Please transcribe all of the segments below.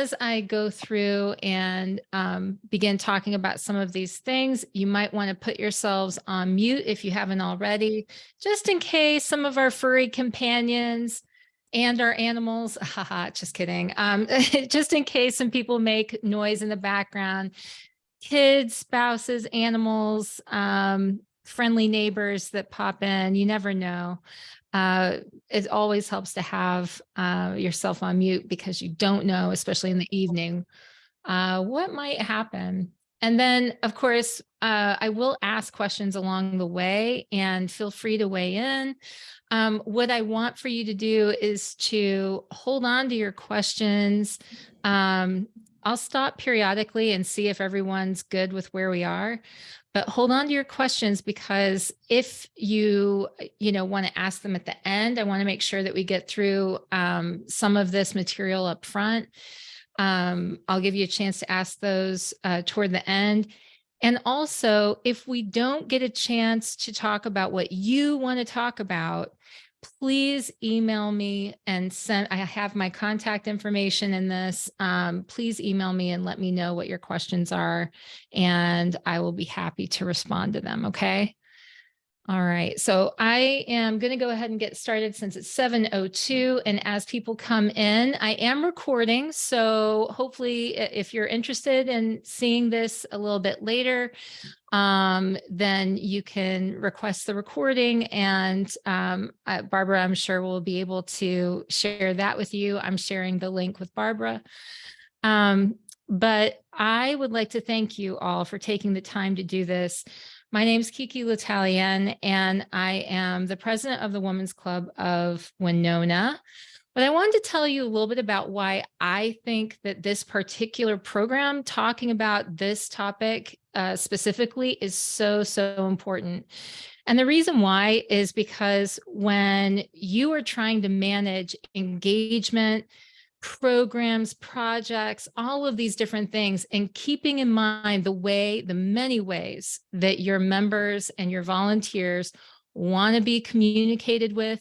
as I go through and um, begin talking about some of these things, you might want to put yourselves on mute if you haven't already, just in case some of our furry companions and our animals, haha, just kidding, um, just in case some people make noise in the background, kids, spouses, animals, um, friendly neighbors that pop in, you never know uh, it always helps to have uh, yourself on mute because you don't know, especially in the evening, uh, what might happen. And then, of course, uh, I will ask questions along the way and feel free to weigh in. Um, what I want for you to do is to hold on to your questions. Um, I'll stop periodically and see if everyone's good with where we are but hold on to your questions because if you you know want to ask them at the end i want to make sure that we get through um, some of this material up front. Um, i'll give you a chance to ask those uh, toward the end. And also if we don't get a chance to talk about what you want to talk about please email me and send, I have my contact information in this. Um, please email me and let me know what your questions are, and I will be happy to respond to them, okay? All right, so I am going to go ahead and get started since it's 7.02 and as people come in, I am recording. So hopefully if you're interested in seeing this a little bit later, um, then you can request the recording and um, Barbara, I'm sure will be able to share that with you. I'm sharing the link with Barbara. Um, but I would like to thank you all for taking the time to do this. My name is Kiki L'Italien, and I am the president of the Women's Club of Wenonah. But I wanted to tell you a little bit about why I think that this particular program talking about this topic uh, specifically is so, so important. And the reason why is because when you are trying to manage engagement, programs, projects, all of these different things, and keeping in mind the way, the many ways that your members and your volunteers want to be communicated with,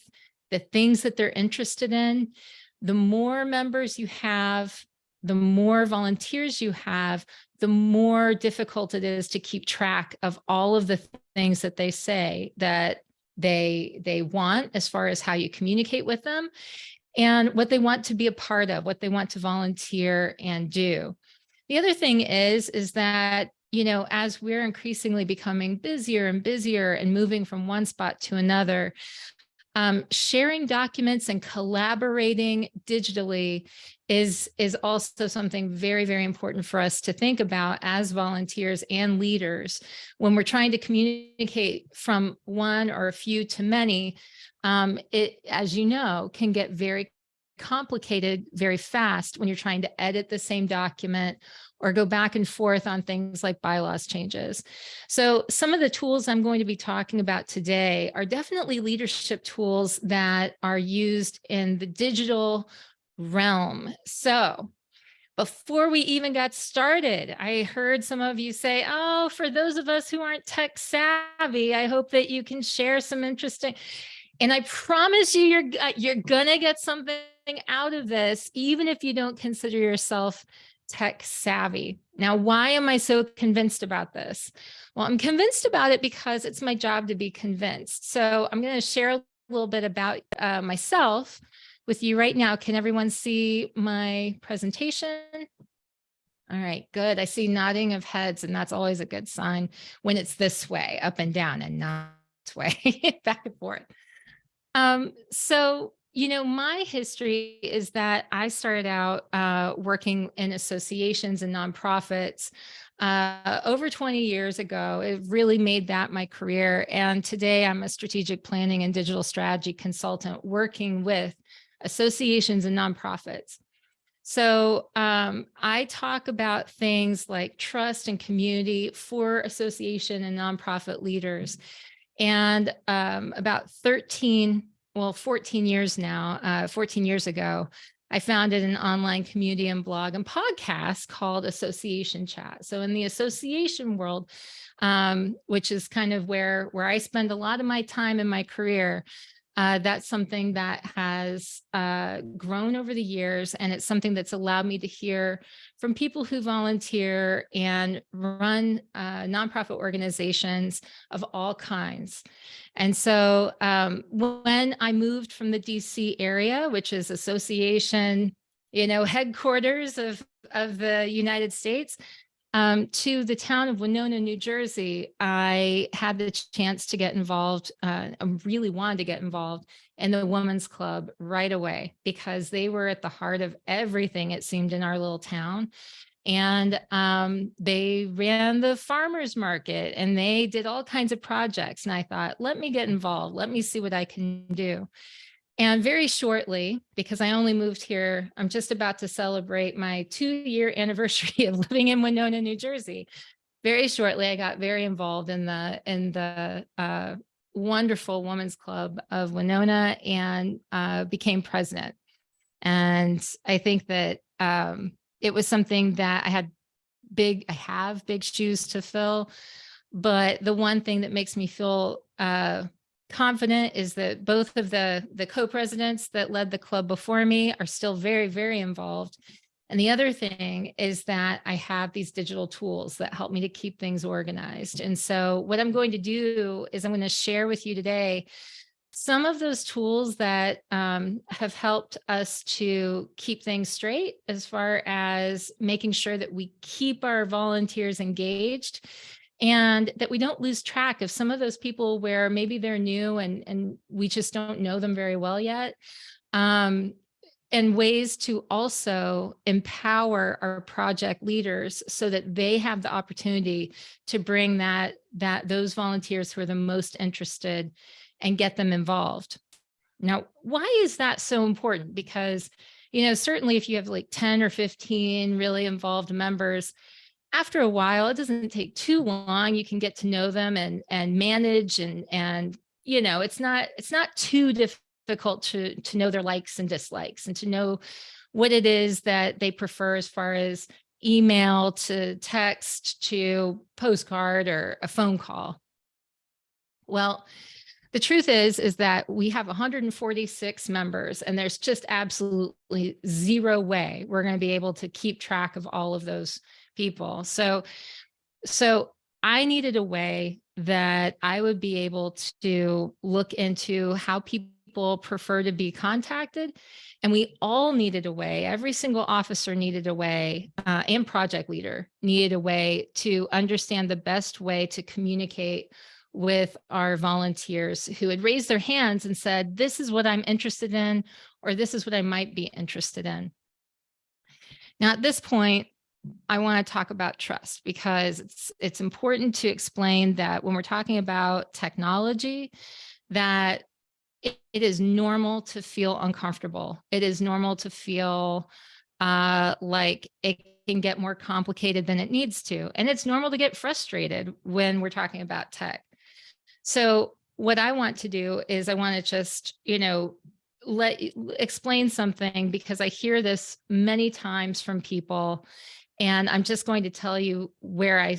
the things that they're interested in, the more members you have, the more volunteers you have, the more difficult it is to keep track of all of the things that they say that they they want as far as how you communicate with them and what they want to be a part of, what they want to volunteer and do. The other thing is, is that, you know, as we're increasingly becoming busier and busier and moving from one spot to another, um, sharing documents and collaborating digitally is, is also something very, very important for us to think about as volunteers and leaders when we're trying to communicate from one or a few to many um, it, as you know, can get very complicated very fast when you're trying to edit the same document or go back and forth on things like bylaws changes. So some of the tools I'm going to be talking about today are definitely leadership tools that are used in the digital realm. So before we even got started, I heard some of you say, oh, for those of us who aren't tech savvy, I hope that you can share some interesting, and I promise you, you're, uh, you're gonna get something out of this, even if you don't consider yourself tech savvy. Now, why am I so convinced about this? Well, I'm convinced about it because it's my job to be convinced. So I'm to share a little bit about uh, myself with you right now. Can everyone see my presentation? All right, good. I see nodding of heads, and that's always a good sign when it's this way, up and down, and not way, back and forth. Um, so, you know, my history is that I started out uh, working in associations and nonprofits uh, over 20 years ago. It really made that my career. And today I'm a strategic planning and digital strategy consultant working with associations and nonprofits. So um, I talk about things like trust and community for association and nonprofit leaders. And um, about 13, well, 14 years now, uh, 14 years ago, I founded an online community and blog and podcast called Association Chat. So in the association world, um, which is kind of where, where I spend a lot of my time in my career, Uh, that's something that has uh, grown over the years, and it's something that's allowed me to hear from people who volunteer and run uh, nonprofit organizations of all kinds. And so um, when I moved from the DC area, which is association, you know, headquarters of, of the United States, um, to the town of Wenonah, New Jersey, I had the chance to get involved. Uh, I really wanted to get involved in the Women's Club right away because they were at the heart of everything, it seemed, in our little town. And um, they ran the farmers market and they did all kinds of projects. And I thought, let me get involved. Let me see what I can do. And very shortly, because I only moved here, I'm just about to celebrate my two year anniversary of living in Wenonah, New Jersey. Very shortly, I got very involved in the in the uh, wonderful Women's Club of Wenonah and uh, became president. And I think that um, it was something that I had big, I have big shoes to fill. But the one thing that makes me feel uh, confident is that both of the, the co-presidents that led the club before me are still very, very involved. And the other thing is that I have these digital tools that help me to keep things organized. And so what I'm going to do is I'm going to share with you today some of those tools that um, have helped us to keep things straight as far as making sure that we keep our volunteers engaged and that we don't lose track of some of those people where maybe they're new and, and we just don't know them very well yet. Um, and ways to also empower our project leaders so that they have the opportunity to bring that that those volunteers who are the most interested and get them involved. Now, why is that so important? Because, you know, certainly if you have like 10 or 15 really involved members, after a while, it doesn't take too long. You can get to know them and and manage and and you know, it's not it's not too difficult to to know their likes and dislikes and to know what it is that they prefer as far as email to text to postcard or a phone call. Well, the truth is, is that we have 146 members and there's just absolutely zero way we're going to be able to keep track of all of those people. So, so I needed a way that I would be able to look into how people prefer to be contacted. And we all needed a way, every single officer needed a way, uh, and project leader needed a way to understand the best way to communicate with our volunteers who had raised their hands and said, this is what I'm interested in, or this is what I might be interested in. Now, at this point, I want to talk about trust because it's it's important to explain that when we're talking about technology, that it, it is normal to feel uncomfortable. It is normal to feel uh, like it can get more complicated than it needs to. And it's normal to get frustrated when we're talking about tech. So what I want to do is I want to just, you know, let explain something because I hear this many times from people and I'm just going to tell you where I,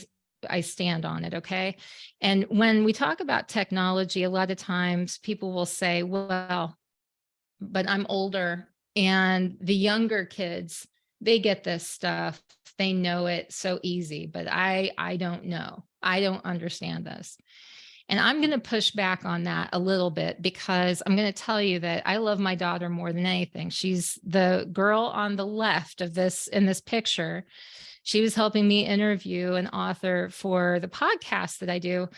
I stand on it, okay? And when we talk about technology, a lot of times people will say, well, but I'm older and the younger kids, they get this stuff, they know it so easy, but I, I don't know. I don't understand this. And I'm going to push back on that a little bit because I'm going to tell you that I love my daughter more than anything. She's the girl on the left of this in this picture. She was helping me interview an author for the podcast that I do.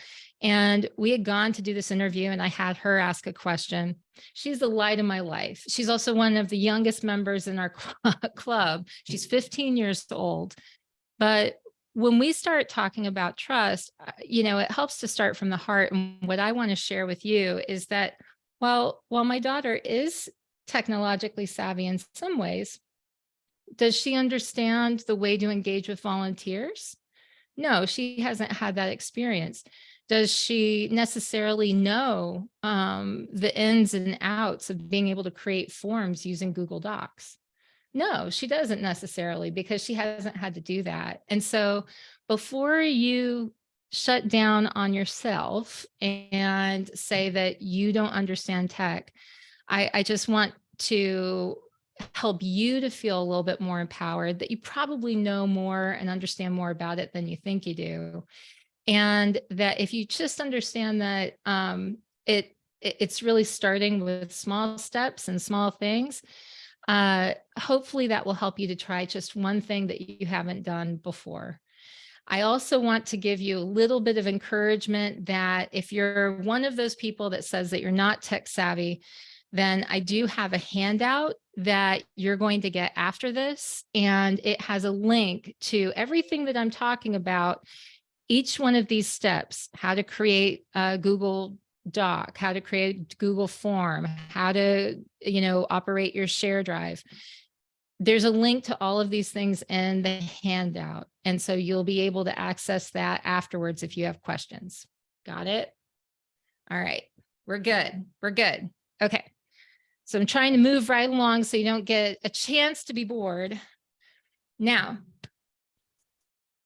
And we had gone to do this interview and I had her ask a question. She's the light of my life. She's also one of the youngest members in our club. She's 15 years old. But when we start talking about trust, uh, you know, it helps to start from the heart. And what I want to share with you is that while, while my daughter is technologically savvy in some ways, does she understand the way to engage with volunteers? No, she hasn't had that experience. Does she necessarily know um, the ins and outs of being able to create forms using Google Docs? No, she doesn't necessarily because she hasn't had to do that. And so before you shut down on yourself and say that you don't understand tech. I, I just want to help you to feel a little bit more empowered that you probably know more and understand more about it than you think you do. And that if you just understand that um, it, it it's really starting with small steps and small things, uh, hopefully that will help you to try just one thing that you haven't done before. I also want to give you a little bit of encouragement that if you're one of those people that says that you're not tech savvy, then I do have a handout that you're going to get after this. And it has a link to everything that I'm talking about, each one of these steps, how to create a Google Doc, how to create Google form, how to, you know, operate your share drive there's a link to all of these things in the handout. And so you'll be able to access that afterwards if you have questions. Got it? All right, we're good. We're good. Okay. So I'm trying to move right along so you don't get a chance to be bored. Now,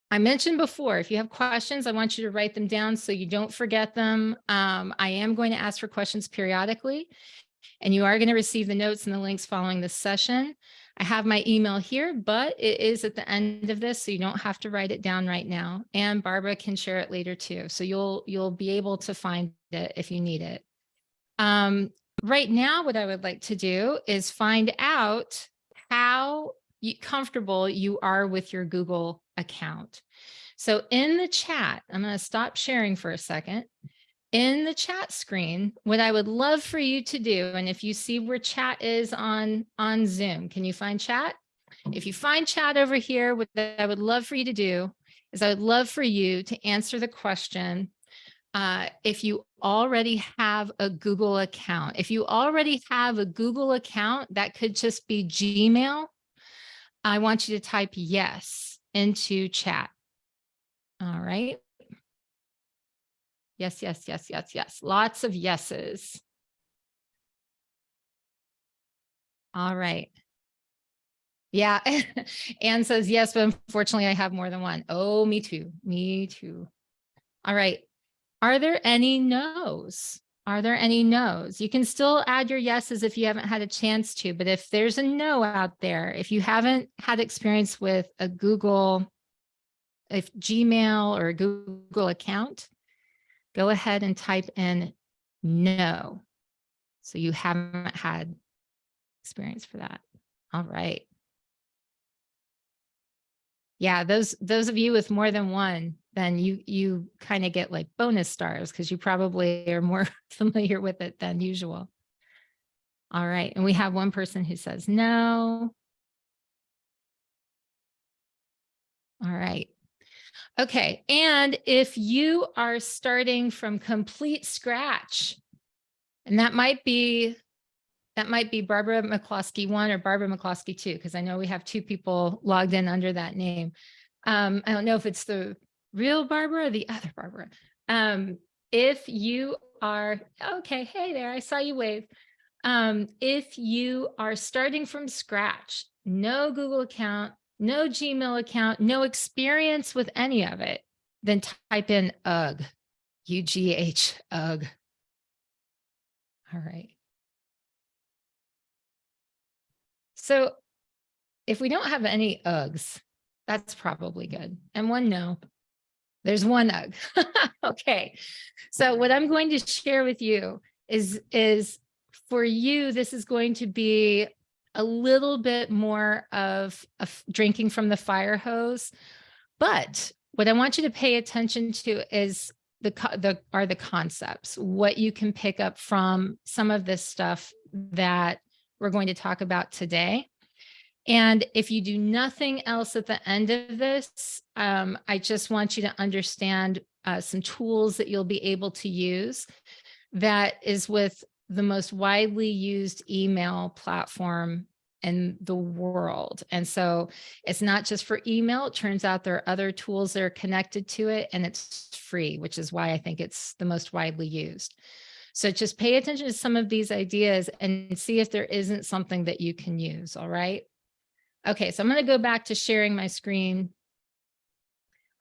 I mentioned before, if you have questions, I want you to write them down so you don't forget them. Um, I am going to ask for questions periodically, and you are going to receive the notes and the links following this session. I have my email here, but it is at the end of this, so you don't have to write it down right now. And Barbara can share it later too. So you'll you'll be able to find it if you need it. Um, right now, what I would like to do is find out how comfortable you are with your Google account. So in the chat, I'm going to stop sharing for a second in the chat screen, what I would love for you to do, and if you see where chat is on, on Zoom, can you find chat? If you find chat over here, what I would love for you to do is I would love for you to answer the question, uh, if you already have a Google account. If you already have a Google account, that could just be Gmail. I want you to type yes into chat. All right. Yes, yes, yes, yes, yes. Lots of yeses. All right. Yeah. Anne says yes, but unfortunately I have more than one. Oh, me too. Me too. All right. Are there any no's? Are there any no's? You can still add your yeses if you haven't had a chance to, but if there's a no out there, if you haven't had experience with a Google, if Gmail or Google account, go ahead and type in no. So you haven't had experience for that. All right. Yeah, those those of you with more than one, then you you kind of get like bonus stars because you probably are more familiar with it than usual. All right, and we have one person who says no. All right. Okay, and if you are starting from complete scratch, and that might be that might be Barbara McCloskey one or Barbara McCloskey two, because I know we have two people logged in under that name. Um, I don't know if it's the real Barbara the other Barbara. Um, if you are, okay, hey there, I saw you wave. Um, if you are starting from scratch, no Google account, no Gmail account, no experience with any of it, then type in UGH, U-G-H, UGH. All right. So if we don't have any UGHs, that's probably good. And one no, there's one UGH. okay. So what I'm going to share with you is, is for you, this is going to be a little bit more of, of drinking from the fire hose. But what I want you to pay attention to is the, the are the concepts, what you can pick up from some of this stuff that we're going to talk about today. And if you do nothing else at the end of this, um, I just want you to understand uh, some tools that you'll be able to use that is with the most widely used email platform in the world. And so it's not just for email. It turns out there are other tools that are connected to it and it's free, which is why I think it's the most widely used. So just pay attention to some of these ideas and see if there isn't something that you can use. All right. Okay, so I'm going to go back to sharing my screen.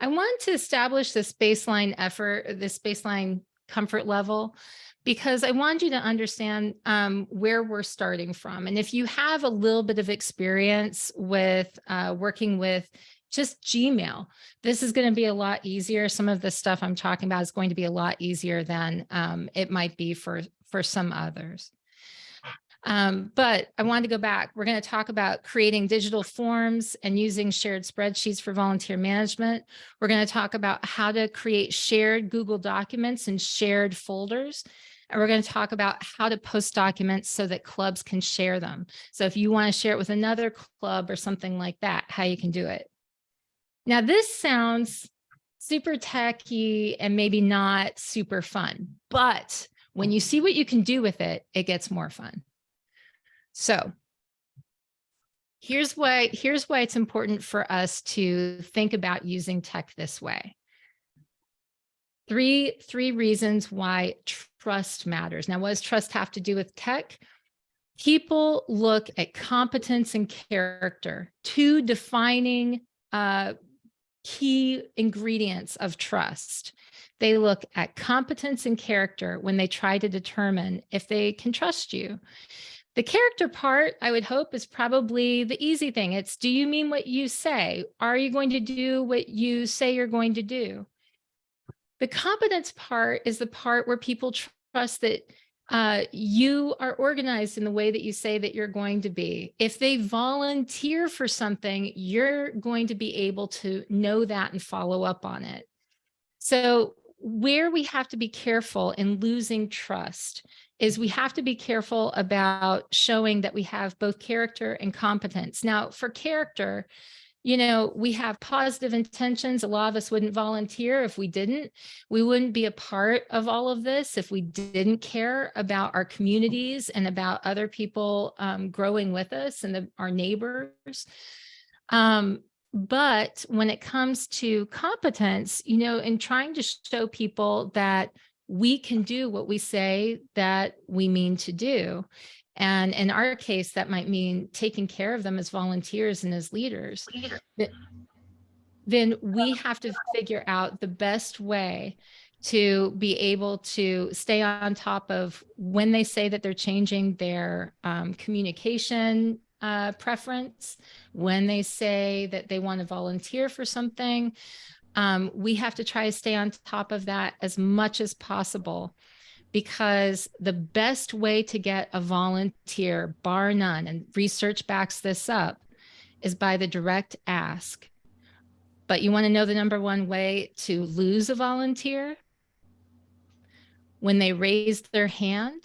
I want to establish this baseline effort, this baseline comfort level, because I want you to understand um, where we're starting from. And if you have a little bit of experience with uh, working with just Gmail, this is going to be a lot easier. Some of the stuff I'm talking about is going to be a lot easier than um, it might be for, for some others. Um, but I wanted to go back. We're going to talk about creating digital forms and using shared spreadsheets for volunteer management. We're going to talk about how to create shared Google documents and shared folders. And we're going to talk about how to post documents so that clubs can share them. So if you want to share it with another club or something like that, how you can do it. Now, this sounds super techy and maybe not super fun, but when you see what you can do with it, it gets more fun. So here's why, here's why it's important for us to think about using tech this way. Three, three reasons why trust matters. Now, what does trust have to do with tech? People look at competence and character, two defining uh, key ingredients of trust. They look at competence and character when they try to determine if they can trust you. The character part, I would hope, is probably the easy thing. It's do you mean what you say? Are you going to do what you say you're going to do? The competence part is the part where people trust that uh, you are organized in the way that you say that you're going to be. If they volunteer for something, you're going to be able to know that and follow up on it. So where we have to be careful in losing trust is we have to be careful about showing that we have both character and competence. Now, for character, you know, we have positive intentions. A lot of us wouldn't volunteer if we didn't. We wouldn't be a part of all of this if we didn't care about our communities and about other people um, growing with us and the, our neighbors. Um, but when it comes to competence, you know, in trying to show people that we can do what we say that we mean to do. And in our case, that might mean taking care of them as volunteers and as leaders. Then we have to figure out the best way to be able to stay on top of when they say that they're changing their um, communication uh, preference, when they say that they want to volunteer for something, um, we have to try to stay on top of that as much as possible because the best way to get a volunteer, bar none, and research backs this up, is by the direct ask. But you want to know the number one way to lose a volunteer? When they raise their hand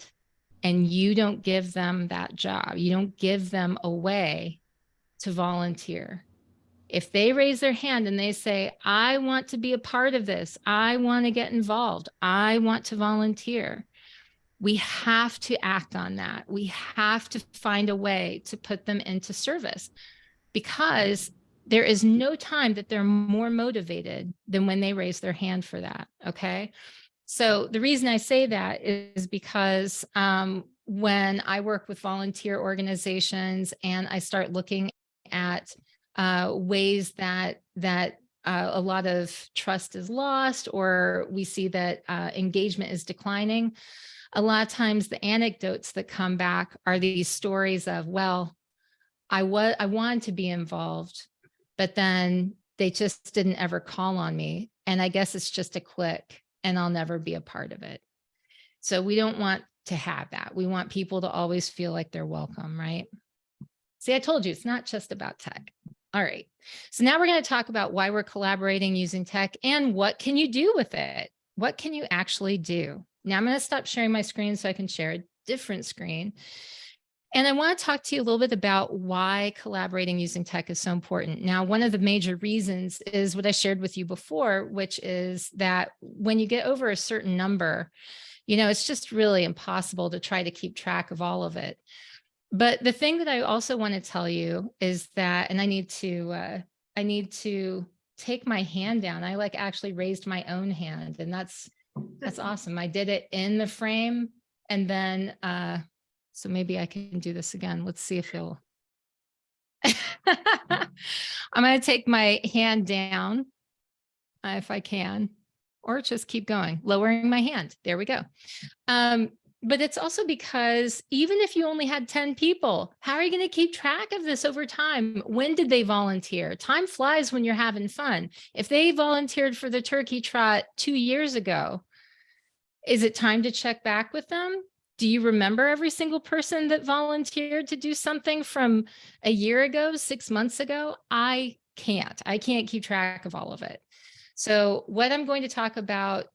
and you don't give them that job, you don't give them a way to volunteer. If they raise their hand and they say, I want to be a part of this, I want to get involved, I want to volunteer, we have to act on that. We have to find a way to put them into service because there is no time that they're more motivated than when they raise their hand for that. Okay. So the reason I say that is because um, when I work with volunteer organizations and I start looking at uh, ways that that uh, a lot of trust is lost or we see that uh, engagement is declining. A lot of times the anecdotes that come back are these stories of, well, I was I wanted to be involved, but then they just didn't ever call on me. And I guess it's just a click and I'll never be a part of it. So we don't want to have that. We want people to always feel like they're welcome, right? See, I told you it's not just about tech. All right. So now we're going to talk about why we're collaborating using tech and what can you do with it? What can you actually do? Now I'm going to stop sharing my screen so I can share a different screen. And I want to talk to you a little bit about why collaborating using tech is so important. Now, one of the major reasons is what I shared with you before, which is that when you get over a certain number, you know, it's just really impossible to try to keep track of all of it. But the thing that I also want to tell you is that, and I need to, uh, I need to take my hand down. I like actually raised my own hand and that's, that's awesome. I did it in the frame and then, uh, so maybe I can do this again. Let's see if he'll, I'm going to take my hand down uh, if I can, or just keep going, lowering my hand. There we go. Um, but it's also because even if you only had 10 people, how are you going to keep track of this over time? When did they volunteer? Time flies when you're having fun. If they volunteered for the turkey trot two years ago, is it time to check back with them? Do you remember every single person that volunteered to do something from a year ago, six months ago? I can't. I can't keep track of all of it. So what I'm going to talk about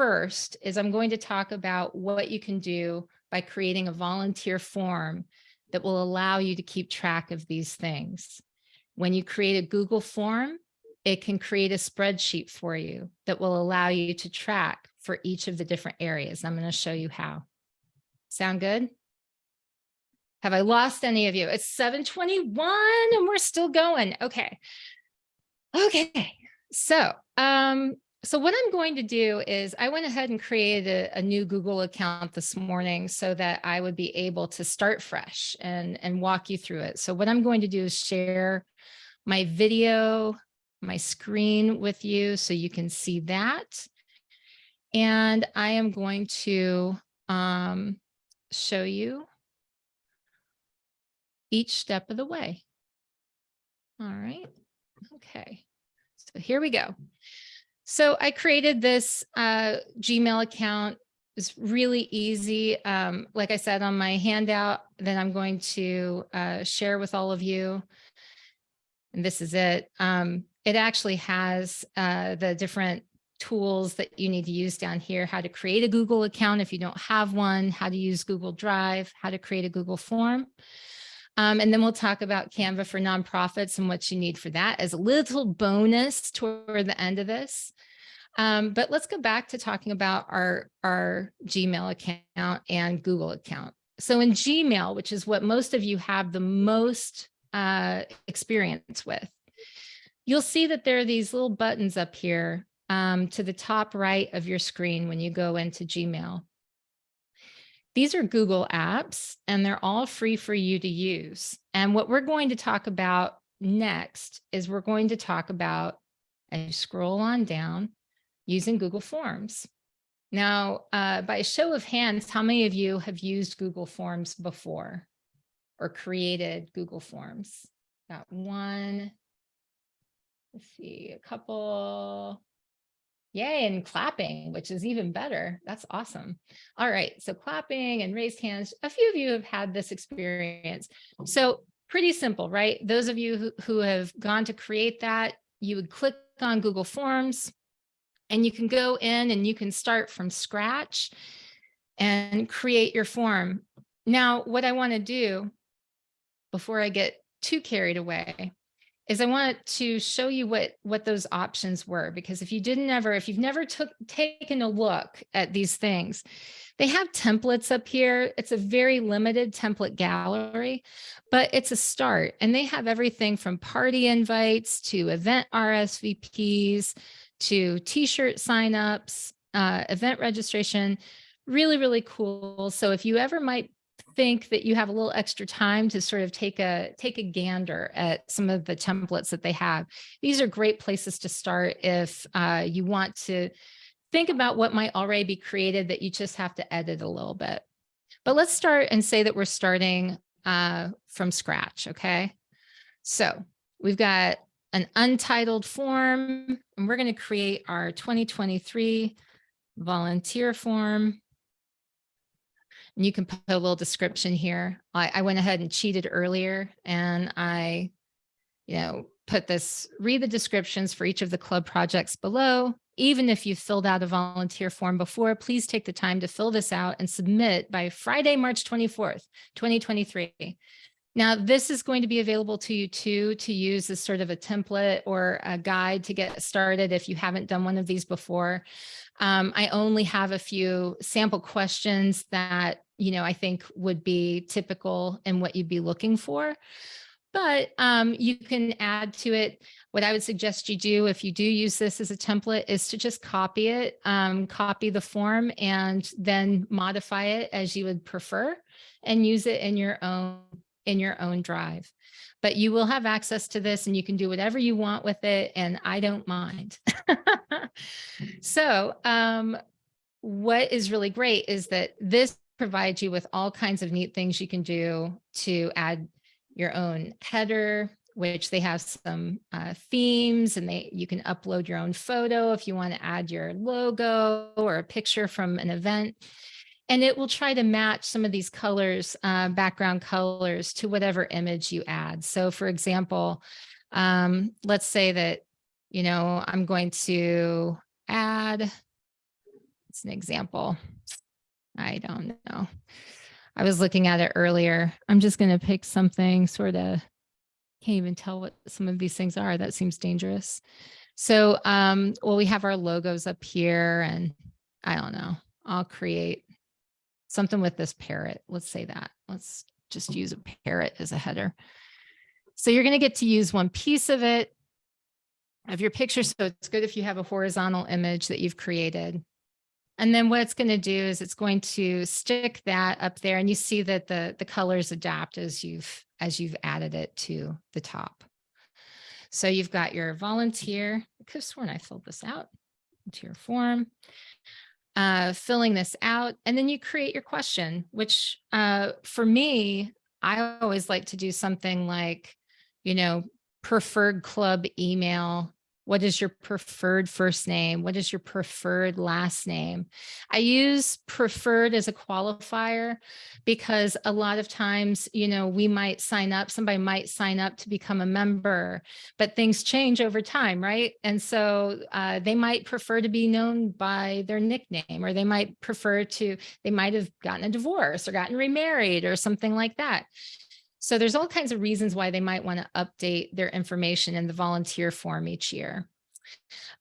first is I'm going to talk about what you can do by creating a volunteer form that will allow you to keep track of these things. When you create a Google form, it can create a spreadsheet for you that will allow you to track for each of the different areas. I'm going to show you how. Sound good? Have I lost any of you? It's 721 and we're still going. Okay. Okay. So, um, so what I'm going to do is I went ahead and created a, a, new Google account this morning so that I would be able to start fresh and, and walk you through it. So what I'm going to do is share my video, my screen with you so you can see that. And I am going to um, show you each step of the way. All right. Okay. So here we go. So I created this uh, Gmail account. It's really easy. Um, like I said on my handout that I'm going to uh, share with all of you. And this is it. Um, it actually has uh, the different tools that you need to use down here, how to create a Google account if you don't have one, how to use Google Drive, how to create a Google form. Um, and then we'll talk about Canva for nonprofits and what you need for that as a little bonus toward the end of this. Um, but let's go back to talking about our, our Gmail account and Google account. So in Gmail, which is what most of you have the most uh, experience with, you'll see that there are these little buttons up here um, to the top right of your screen when you go into Gmail. These are Google apps and they're all free for you to use. And what we're going to talk about next is we're going to talk about, as you scroll on down, using Google Forms. Now, uh, by a show of hands, how many of you have used Google Forms before or created Google Forms? Got one, let's see, a couple, Yay, and clapping, which is even better. That's awesome. All right, so clapping and raised hands. A few of you have had this experience. So pretty simple, right? Those of you who, who have gone to create that, you would click on Google Forms and you can go in and you can start from scratch and create your form. Now, what I want to do before I get too carried away is I want to show you what what those options were because if you didn't ever if you've never took taken a look at these things they have templates up here. It's a very limited template gallery but it's a start and they have everything from party invites to event RSVPs to t-shirt signups uh, event registration. Really really cool. So if you ever might think that you have a little extra time to sort of take a take a gander at some of the templates that they have. These are great places to start if uh, you want to think about what might already be created that you just have to edit a little bit. But let's start and say that we're starting uh, from scratch, okay? So we've got an untitled form and we're gonna create our 2023 volunteer form. And you can put a little description here. I, I went ahead and cheated earlier and I, you know, put this, read the descriptions for each of the club projects below. Even if you filled out a volunteer form before, please take the time to fill this out and submit by Friday, March 24th, 2023. Now, this is going to be available to you too, to use as sort of a template or a guide to get started if you haven't done one of these before. Um, I only have a few sample questions that, you know, I think would be typical and what you'd be looking for. But um, you can add to it. What I would suggest you do if you do use this as a template is to just copy it, um, copy the form and then modify it as you would prefer and use it in your own in your own drive. But you will have access to this and you can do whatever you want with it. And I don't mind. so um, what is really great is that this provides you with all kinds of neat things you can do to add your own header, which they have some uh, themes and they you can upload your own photo if you want to add your logo or a picture from an event. And it will try to match some of these colors, uh, background colors to whatever image you add. So for example, um, let's say that, you know, I'm going to add, it's an example. I don't know. I was looking at it earlier. I'm just going to pick something sort of can't even tell what some of these things are. That seems dangerous. So, um, well, we have our logos up here and I don't know, I'll create something with this parrot. Let's say that. Let's just use a parrot as a header. So you're going to get to use one piece of it of your picture. So it's good if you have a horizontal image that you've created. And then what it's going to do is it's going to stick that up there and you see that the, the colors adapt as you've as you've added it to the top. So you've got your volunteer, I could have sworn I filled this out into your form, uh, filling this out, and then you create your question, which uh, for me, I always like to do something like, you know, preferred club email what is your preferred first name? What is your preferred last name? I use preferred as a qualifier because a lot of times, you know, we might sign up, somebody might sign up to become a member, but things change over time, right? And so uh, they might prefer to be known by their nickname, or they might prefer to, they might have gotten a divorce or gotten remarried or something like that. So there's all kinds of reasons why they might want to update their information in the volunteer form each year.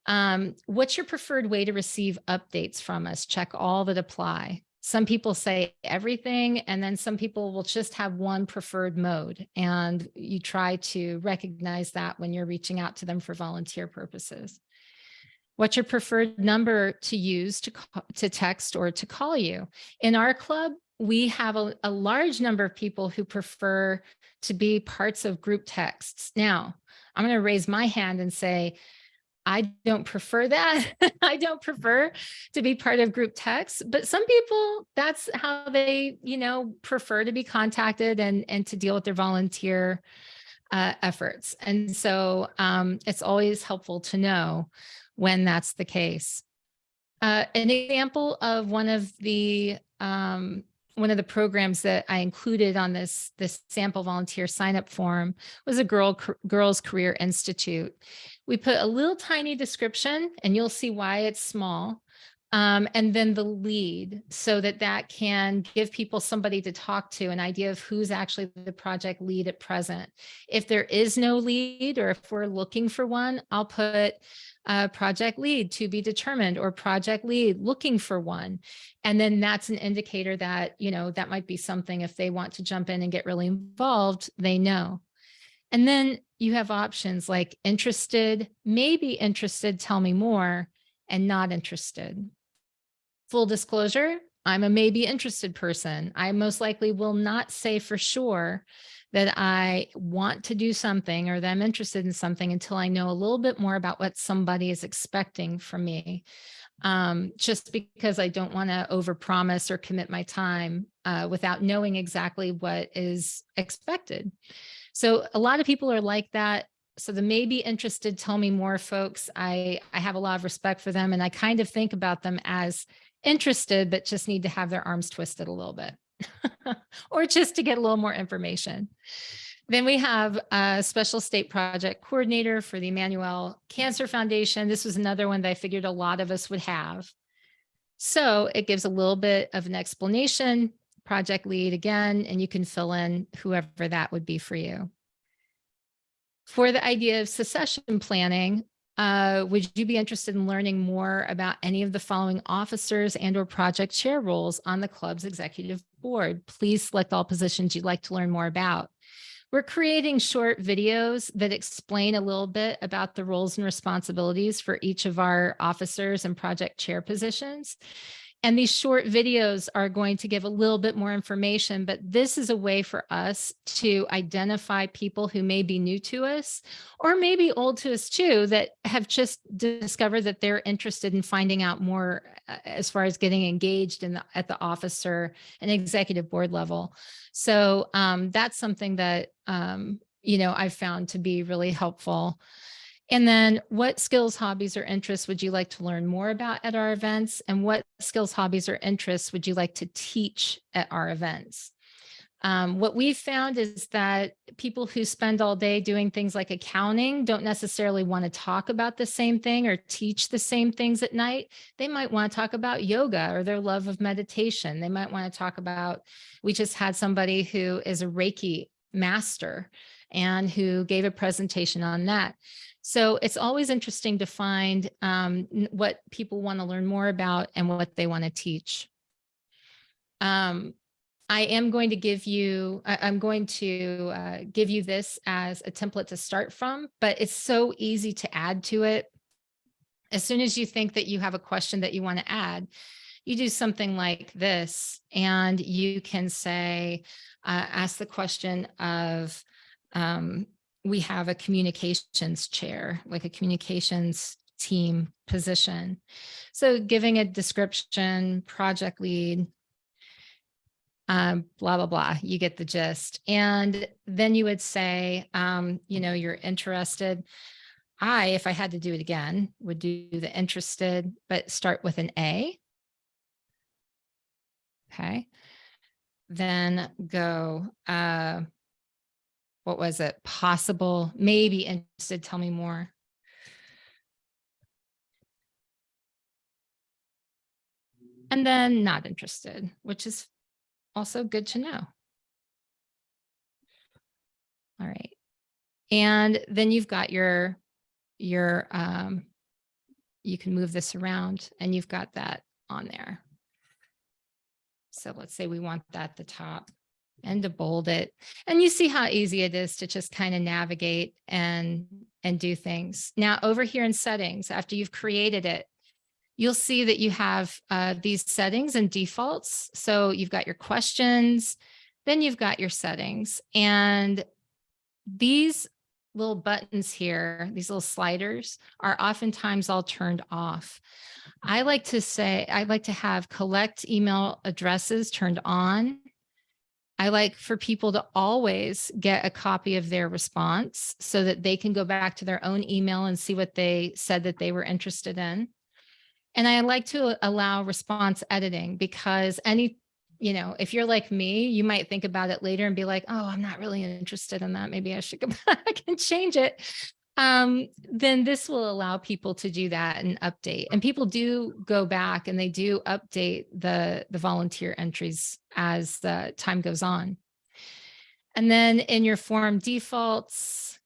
Um, what's your preferred way to receive updates from us? Check all that apply. Some people say everything, and then some people will just have one preferred mode. And you try to recognize that when you're reaching out to them for volunteer purposes. What's your preferred number to use to, to text or to call you? In our club, we have a, a large number of people who prefer to be parts of group texts. Now, I'm going to raise my hand and say, I don't prefer that. I don't prefer to be part of group texts, but some people, that's how they, you know, prefer to be contacted and, and to deal with their volunteer uh, efforts. And so um, it's always helpful to know when that's the case. Uh, an example of one of the um, one of the programs that I included on this, this sample volunteer sign up form was a Girl, Girls Career Institute. We put a little tiny description and you'll see why it's small. Um, and then the lead so that that can give people somebody to talk to, an idea of who's actually the project lead at present. If there is no lead or if we're looking for one, I'll put uh, project lead to be determined or project lead looking for one. And then that's an indicator that, you know, that might be something if they want to jump in and get really involved, they know. And then you have options like interested, maybe interested, tell me more, and not interested. Full disclosure, I'm a maybe interested person. I most likely will not say for sure that I want to do something or that I'm interested in something until I know a little bit more about what somebody is expecting from me. Um, just because I don't want to overpromise or commit my time uh, without knowing exactly what is expected. So a lot of people are like that. So the maybe interested, tell me more folks, I, I have a lot of respect for them and I kind of think about them as interested, but just need to have their arms twisted a little bit. or just to get a little more information. Then we have a special state project coordinator for the Emmanuel Cancer Foundation. This was another one that I figured a lot of us would have. So it gives a little bit of an explanation, project lead again, and you can fill in whoever that would be for you. For the idea of succession planning, uh, would you be interested in learning more about any of the following officers and or project chair roles on the club's executive board? Please select all positions you'd like to learn more about. We're creating short videos that explain a little bit about the roles and responsibilities for each of our officers and project chair positions. And these short videos are going to give a little bit more information, but this is a way for us to identify people who may be new to us or maybe old to us too, that have just discovered that they're interested in finding out more uh, as far as getting engaged in the, at the officer and executive board level. So um, that's something that, um, you know, I've found to be really helpful. And then what skills, hobbies, or interests would you like to learn more about at our events? And what skills, hobbies, or interests would you like to teach at our events? Um, what we've found is that people who spend all day doing things like accounting don't necessarily want to talk about the same thing or teach the same things at night. They might want to talk about yoga or their love of meditation. They might want to talk about, we just had somebody who is a Reiki master and who gave a presentation on that. So it's always interesting to find um, what people want to learn more about and what they want to teach. Um, I am going to give you, I, am going to uh, give you this as a template to start from, but it's so easy to add to it. As soon as you think that you have a question that you want to add, you do something like this and you can say, uh, ask the question of, um, we have a communications chair, like a communications team position. So giving a description, project lead, um, blah, blah, blah, you get the gist. And then you would say, um, you know, you're interested. I, if I had to do it again, would do the interested, but start with an A. Okay. Then go, uh, what was it? Possible, maybe interested. Tell me more. And then not interested, which is also good to know. All right. And then you've got your, your, um, you can move this around and you've got that on there. So let's say we want that at the top and to bold it. And you see how easy it is to just kind of navigate and, and do things. Now over here in settings, after you've created it, you'll see that you have uh, these settings and defaults. So you've got your questions, then you've got your settings and these little buttons here, these little sliders are oftentimes all turned off. I like to say, I like to have collect email addresses turned on I like for people to always get a copy of their response so that they can go back to their own email and see what they said that they were interested in. And I like to allow response editing because any, you know, if you're like me, you might think about it later and be like, oh, I'm not really interested in that. Maybe I should go back and change it um, then this will allow people to do that and update. And people do go back and they do update the, the volunteer entries as the time goes on. And then in your form defaults,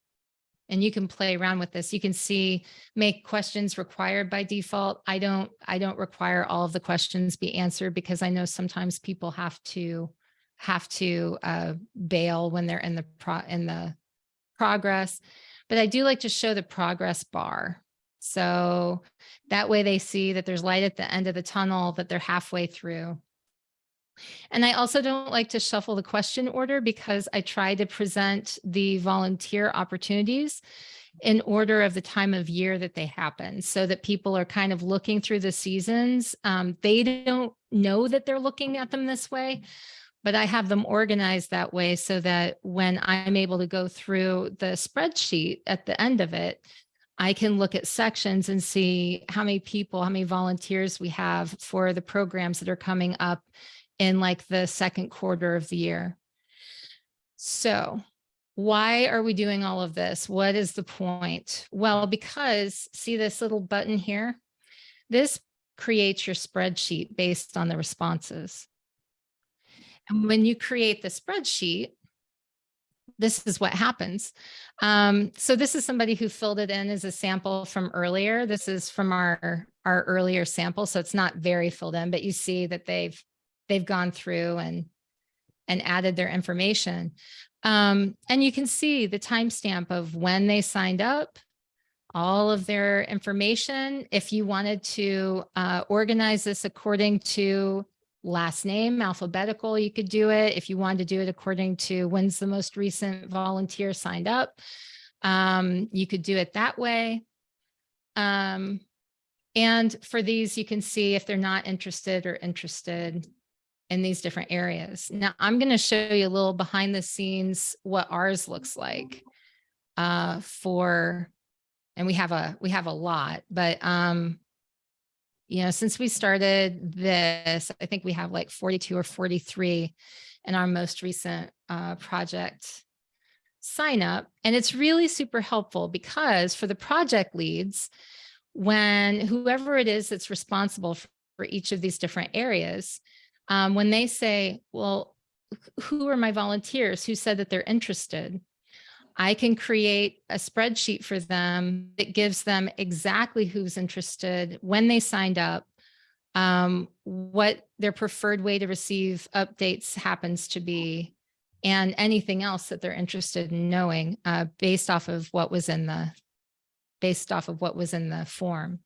and you can play around with this. You can see make questions required by default. I don't I don't require all of the questions be answered because I know sometimes people have to have to uh, bail when they're in the pro in the progress but I do like to show the progress bar. So that way they see that there's light at the end of the tunnel, that they're halfway through. And I also don't like to shuffle the question order because I try to present the volunteer opportunities in order of the time of year that they happen so that people are kind of looking through the seasons. Um, they don't know that they're looking at them this way, but I have them organized that way so that when I'm able to go through the spreadsheet at the end of it, I can look at sections and see how many people, how many volunteers we have for the programs that are coming up in like the second quarter of the year. So why are we doing all of this? What is the point? Well, because see this little button here? This creates your spreadsheet based on the responses. And when you create the spreadsheet, this is what happens. Um, so this is somebody who filled it in as a sample from earlier. This is from our, our earlier sample. So it's not very filled in, but you see that they've, they've gone through and, and added their information. Um, and you can see the timestamp of when they signed up, all of their information. If you wanted to uh, organize this according to last name, alphabetical, you could do it. If you wanted to do it according to when's the most recent volunteer signed up, um, you could do it that way. Um, and for these, you can see if they're not interested or interested in these different areas. Now, I'm going to show you a little behind the scenes what ours looks like uh, for, and we have a we have a lot, but um, you know, since we started this, I think we have like 42 or 43 in our most recent uh, project sign up. And it's really super helpful because for the project leads, when whoever it is that's responsible for, each of these different areas, um, when they say, well, who are my volunteers who said that they're interested? I can create a spreadsheet for them that gives them exactly who's interested, when they signed up, um, what their preferred way to receive updates happens to be, and anything else that they're interested in knowing uh, based off of what was in the based off of what was in the form.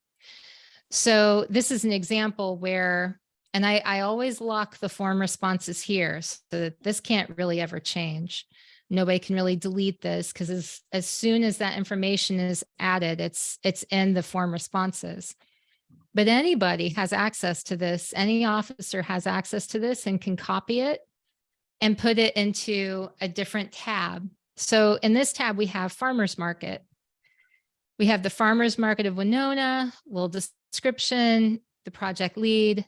So this is an example where, and I, I always lock the form responses here so that this can't really ever change. Nobody can really delete this because as, as soon as that information is added, it's, it's in the form responses. But anybody has access to this. Any officer has access to this and can copy it and put it into a different tab. So in this tab, we have farmer's market. We have the farmer's market of Wenonah, little description, the project lead,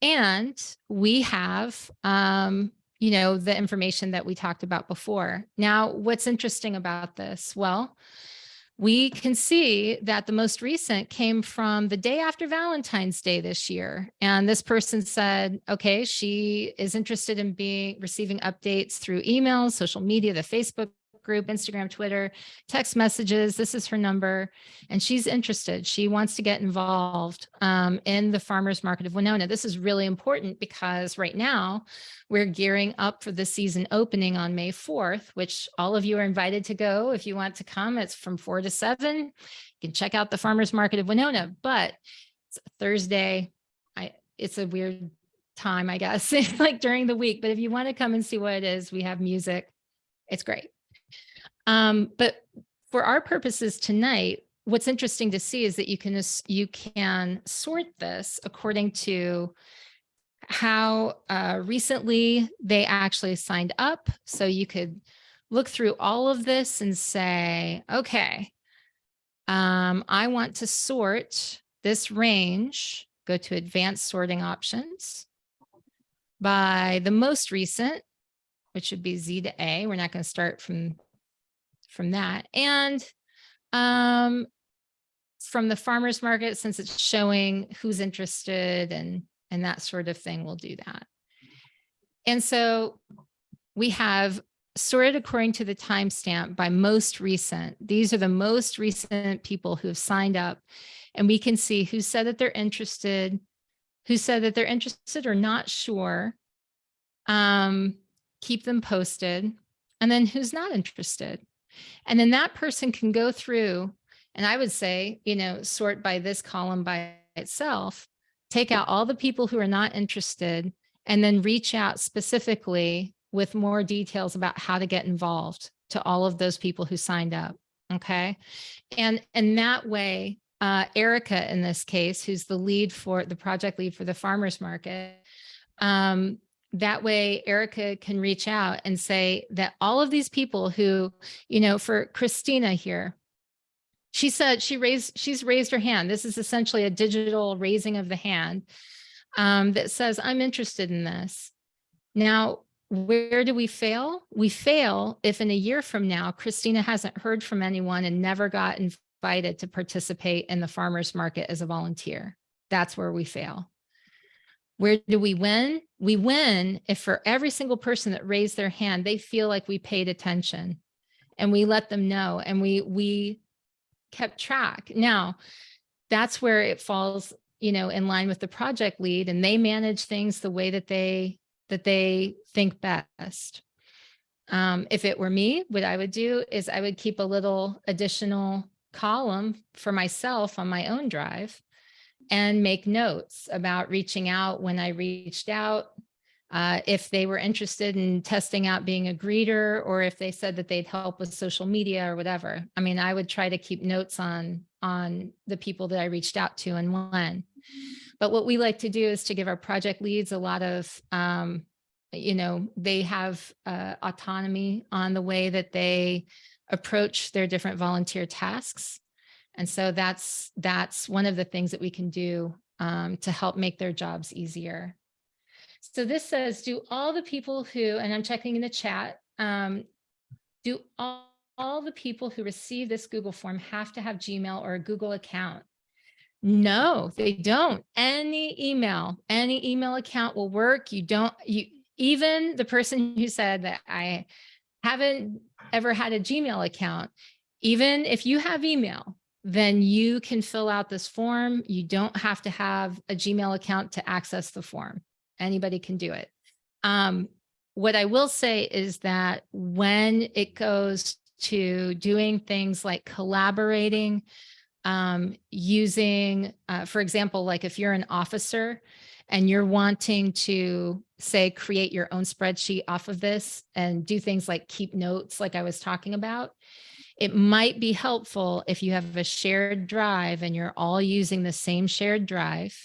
and we have, um, you know, the information that we talked about before. Now, what's interesting about this? Well, we can see that the most recent came from the day after Valentine's Day this year. And this person said, okay, she is interested in being receiving updates through emails, social media, the Facebook group, Instagram, Twitter, text messages. This is her number. And she's interested. She wants to get involved um, in the farmer's market of Wenonah. This is really important because right now we're gearing up for the season opening on May 4th, which all of you are invited to go. If you want to come, it's from four to seven. You can check out the farmer's market of Wenonah, but it's Thursday. I, it's a weird time, I guess, like during the week. But if you want to come and see what it is, we have music. It's great. Um, but for our purposes tonight, what's interesting to see is that you can you can sort this according to how uh, recently they actually signed up. So you could look through all of this and say, okay, um, I want to sort this range, go to advanced sorting options by the most recent, which would be Z to A. We're not going to start from from that. And um, from the farmer's market, since it's showing who's interested and, and that sort of thing, we'll do that. And so we have sorted according to the timestamp by most recent. These are the most recent people who have signed up and we can see who said that they're interested, who said that they're interested or not sure, um, keep them posted, and then who's not interested. And then that person can go through, and I would say, you know, sort by this column by itself, take out all the people who are not interested, and then reach out specifically with more details about how to get involved to all of those people who signed up. Okay. And, and that way, uh, Erica in this case, who's the lead for the project lead for the farmer's market, um, that way Erica can reach out and say that all of these people who, you know, for Christina here, she said she raised, she's raised her hand. This is essentially a digital raising of the hand um, that says, I'm interested in this. Now, where do we fail? We fail if in a year from now, Christina hasn't heard from anyone and never got invited to participate in the farmer's market as a volunteer. That's where we fail. Where do we win? We win if for every single person that raised their hand, they feel like we paid attention and we let them know and we we kept track. Now, that's where it falls, you know, in line with the project lead and they manage things the way that they that they think best. Um, if it were me, what I would do is I would keep a little additional column for myself on my own drive and make notes about reaching out when I reached out, uh, if they were interested in testing out being a greeter, or if they said that they'd help with social media or whatever. I mean, I would try to keep notes on, on the people that I reached out to and when. But what we like to do is to give our project leads a lot of, um, you know, they have uh, autonomy on the way that they approach their different volunteer tasks. And so that's, that's one of the things that we can do um, to help make their jobs easier. So this says, do all the people who, and I'm checking in the chat, um, do all, all the people who receive this Google form have to have Gmail or a Google account? No, they don't. Any email, any email account will work. You don't, you, even the person who said that I haven't ever had a Gmail account, even if you have email, then you can fill out this form. You don't have to have a Gmail account to access the form. Anybody can do it. Um, what I will say is that when it goes to doing things like collaborating, um, using, uh, for example, like if you're an officer and you're wanting to say, create your own spreadsheet off of this and do things like keep notes, like I was talking about, it might be helpful if you have a shared drive and you're all using the same shared drive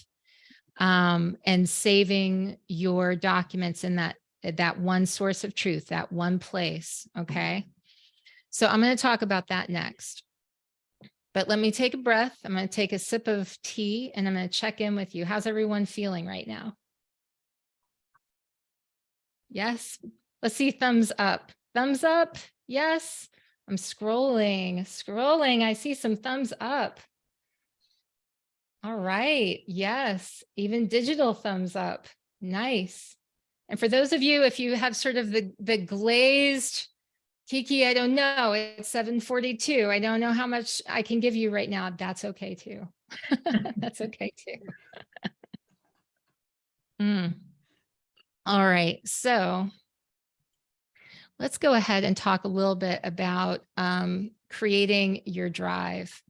um, and saving your documents in that, that one source of truth, that one place. Okay. So I'm going to talk about that next. But let me take a breath. I'm going to take a sip of tea and I'm going to check in with you. How's everyone feeling right now? Yes. Let's see thumbs up. Thumbs up. Yes. I'm scrolling, scrolling. I see some thumbs up. All right. Yes. Even digital thumbs up. Nice. And for those of you, if you have sort of the, the glazed Kiki, I don't know. It's 742. I don't know how much I can give you right now. That's okay too. That's okay too. mm. All right. So let's go ahead and talk a little bit about um, creating your drive.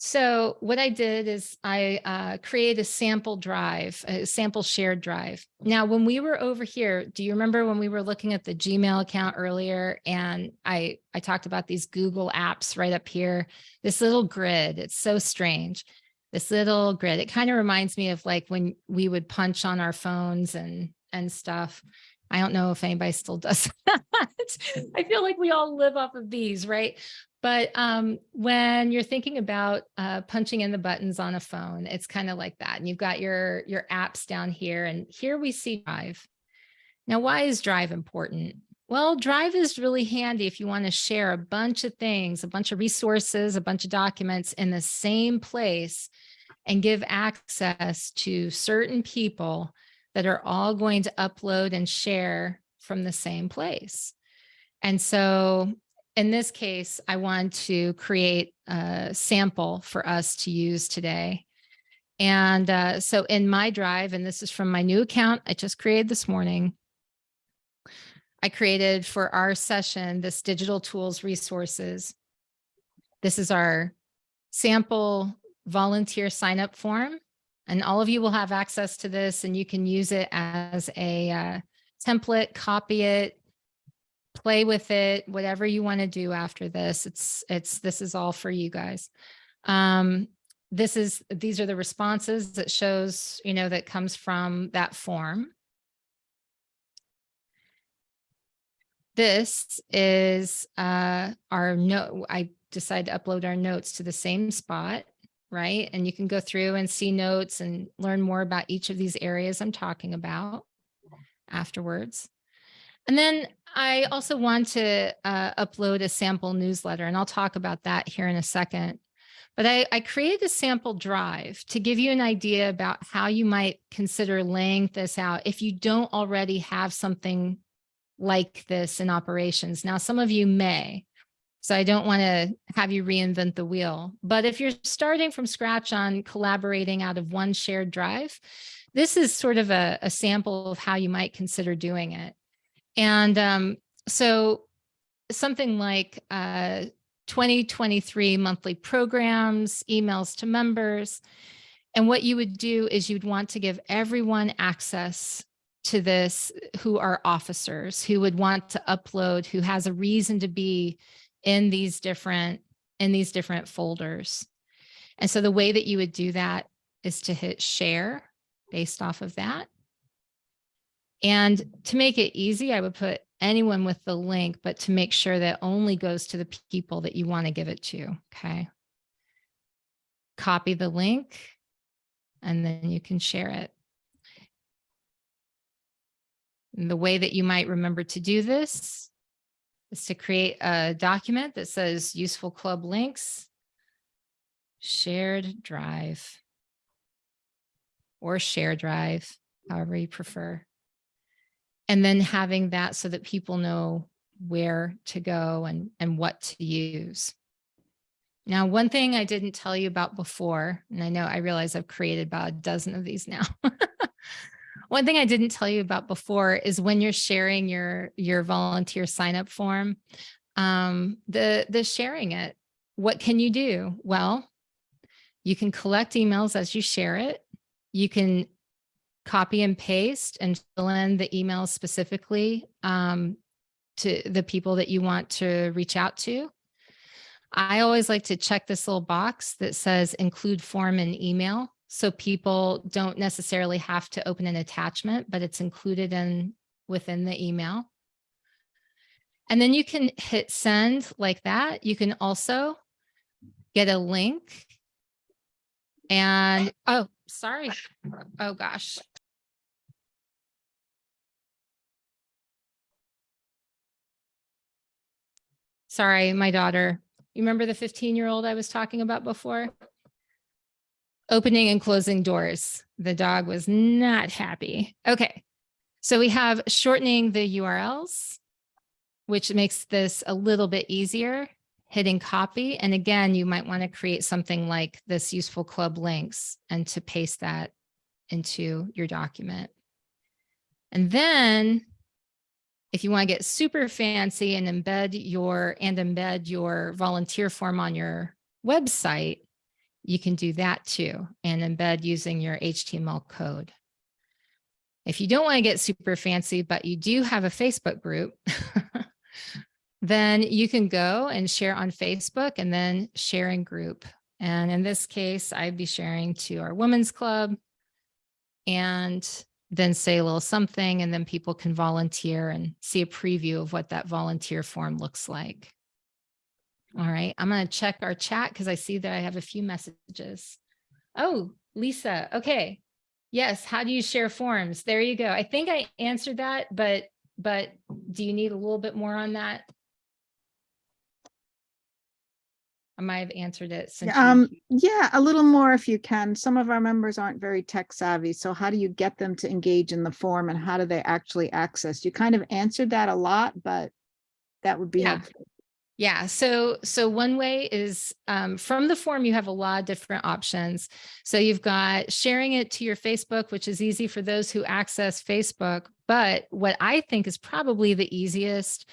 So what I did is I uh, created a sample drive, a sample shared drive. Now, when we were over here, do you remember when we were looking at the Gmail account earlier and I, I talked about these Google apps right up here, this little grid, it's so strange. This little grid, it kind of reminds me of like when we would punch on our phones and, and stuff. I don't know if anybody still does that. I feel like we all live off of these, right? But um, when you're thinking about uh, punching in the buttons on a phone, it's kind of like that. And you've got your, your apps down here and here we see Drive. Now, why is Drive important? Well, Drive is really handy if you want to share a bunch of things, a bunch of resources, a bunch of documents in the same place and give access to certain people that are all going to upload and share from the same place. And so in this case, I want to create a sample for us to use today. And uh, so in my drive, and this is from my new account I just created this morning, I created for our session, this digital tools resources. This is our sample volunteer sign up form. And all of you will have access to this and you can use it as a uh, template, copy it, play with it, whatever you want to do after this. It's, it's, this is all for you guys. Um, this is, these are the responses that shows, you know, that comes from that form. This is uh, our note. I decided to upload our notes to the same spot, right? And you can go through and see notes and learn more about each of these areas I'm talking about afterwards. And then I also want to uh, upload a sample newsletter, and I'll talk about that here in a second. But I, I, created a sample drive to give you an idea about how you might consider laying this out if you don't already have something like this in operations. Now, some of you may, so I don't want to have you reinvent the wheel. But if you're starting from scratch on collaborating out of one shared drive, this is sort of a, a sample of how you might consider doing it. And um, so something like uh, 2023 monthly programs, emails to members. And what you would do is you'd want to give everyone access to this who are officers, who would want to upload, who has a reason to be in these different in these different folders. And so the way that you would do that is to hit share based off of that. And to make it easy, I would put anyone with the link, but to make sure that only goes to the people that you want to give it to. Okay. Copy the link and then you can share it. And the way that you might remember to do this is to create a document that says useful club links, shared drive or share drive, however you prefer. And then having that so that people know where to go and, and what to use. Now, one thing I didn't tell you about before, and I know I realize I've created about a dozen of these now. One thing I didn't tell you about before is when you're sharing your, your volunteer sign up form, um, the, the sharing it, what can you do? Well, you can collect emails as you share it. You can copy and paste and fill in the emails specifically um, to the people that you want to reach out to. I always like to check this little box that says include form and email. So people don't necessarily have to open an attachment, but it's included in within the email. And then you can hit send like that. You can also get a link and, oh, sorry. Oh gosh. Sorry, my daughter. You remember the 15 year old I was talking about before? Opening and closing doors. The dog was not happy. Okay, so we have shortening the URLs, which makes this a little bit easier, hitting copy. And again, you might want to create something like this useful club links and to paste that into your document. And then if you want to get super fancy and embed your and embed your volunteer form on your website, you can do that too and embed using your HTML code. If you don't want to get super fancy, but you do have a Facebook group, then you can go and share on Facebook and then sharing group. And in this case, I'd be sharing to our women's club and then say a little something and then people can volunteer and see a preview of what that volunteer form looks like. All right, I'm going to check our chat because I see that I have a few messages. Oh, Lisa. Okay. Yes. How do you share forms? There you go. I think I answered that, but but do you need a little bit more on that? I might have answered it. Since um, yeah, a little more if you can. Some of our members aren't very tech savvy. So how do you get them to engage in the form and how do they actually access? You kind of answered that a lot, but that would be yeah. helpful. Yeah, so so one way is um, from the form, you have a lot of different options. So you've got sharing it to your Facebook, which is easy for those who access Facebook. But what I think is probably the easiest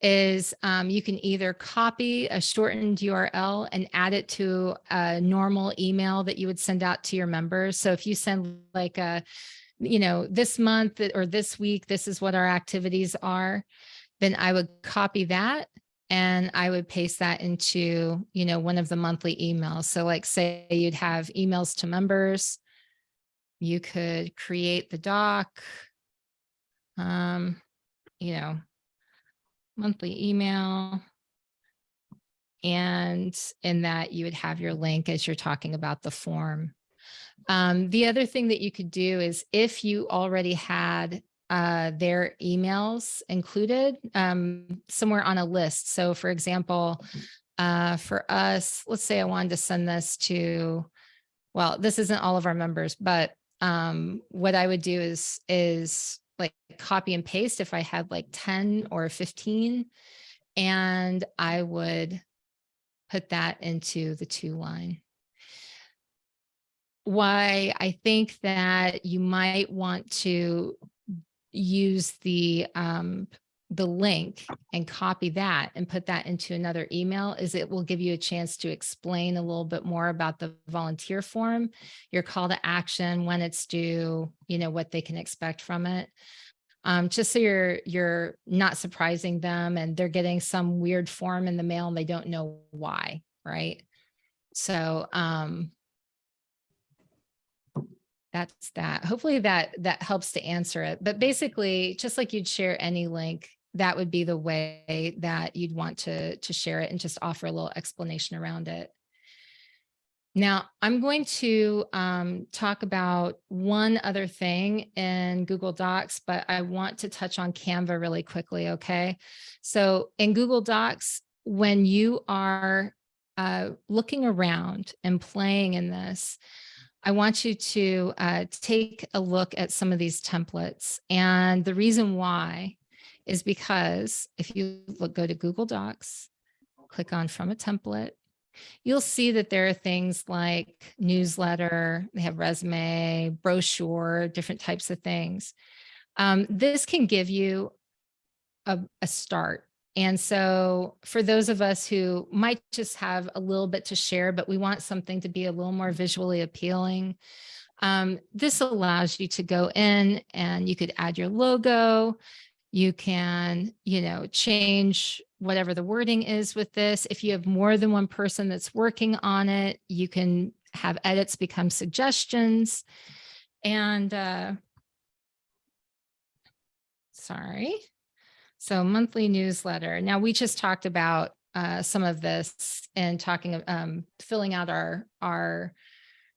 is um, you can either copy a shortened URL and add it to a normal email that you would send out to your members. So if you send like a, you know, this month or this week, this is what our activities are, then I would copy that and I would paste that into, you know, one of the monthly emails. So like say you'd have emails to members, you could create the doc, um, you know, monthly email. And in that you would have your link as you're talking about the form. Um, the other thing that you could do is if you already had uh, their emails included um, somewhere on a list. So for example, uh, for us, let's say I wanted to send this to, well, this isn't all of our members, but um, what I would do is, is like copy and paste if I had like 10 or 15, and I would put that into the two line why I think that you might want to use the um, the link and copy that and put that into another email is it will give you a chance to explain a little bit more about the volunteer form, your call to action, when it's due, you know, what they can expect from it. Um, just so you're you're not surprising them and they're getting some weird form in the mail and they don't know why, right? So um that's that. Hopefully that that helps to answer it. But basically, just like you'd share any link, that would be the way that you'd want to to share it and just offer a little explanation around it. Now, I'm going to um, talk about one other thing in Google Docs, but I want to touch on Canva really quickly, okay? So in Google Docs, when you are uh, looking around and playing in this, I want you to uh, take a look at some of these templates. And the reason why is because if you look, go to Google Docs, click on from a template, you'll see that there are things like newsletter, they have resume, brochure, different types of things. Um, this can give you a, a start and so for those of us who might just have a little bit to share, but we want something to be a little more visually appealing, um, this allows you to go in and you could add your logo. You can, you know, change whatever the wording is with this. If you have more than one person that's working on it, you can have edits become suggestions. And uh, sorry. So monthly newsletter. Now we just talked about uh, some of this and talking, um, filling out our, our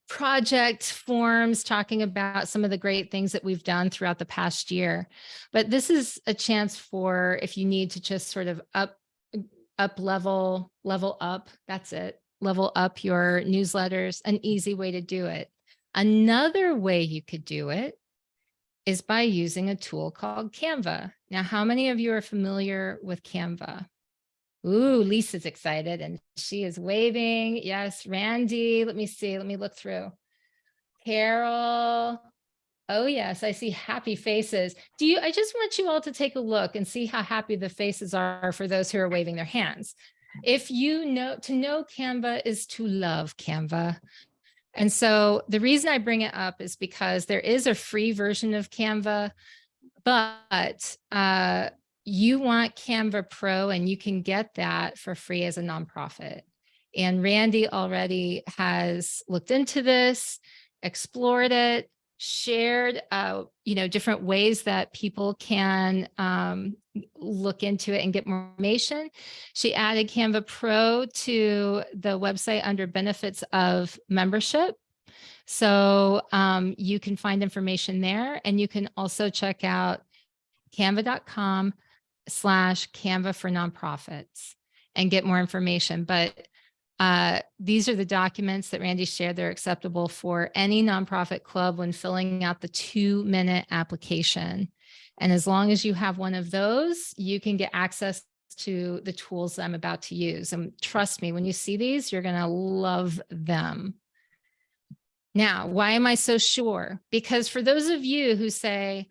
project forms, talking about some of the great things that we've done throughout the past year. But this is a chance for if you need to just sort of up, up level, level up, that's it, level up your newsletters, an easy way to do it. Another way you could do it is by using a tool called Canva. Now, how many of you are familiar with Canva? Ooh, Lisa's excited and she is waving. Yes, Randy, let me see, let me look through. Carol. Oh yes, I see happy faces. Do you, I just want you all to take a look and see how happy the faces are for those who are waving their hands. If you know, to know Canva is to love Canva. And so the reason I bring it up is because there is a free version of Canva, but uh, you want Canva Pro and you can get that for free as a nonprofit. And Randy already has looked into this, explored it, shared, uh, you know, different ways that people can um, look into it and get more information. She added Canva Pro to the website under benefits of membership. So um, you can find information there and you can also check out canva.com slash Canva for nonprofits and get more information. But uh, these are the documents that Randy shared. They're acceptable for any nonprofit club when filling out the two minute application. And as long as you have one of those, you can get access to the tools I'm about to use. And trust me, when you see these, you're going to love them. Now, why am I so sure? Because for those of you who say,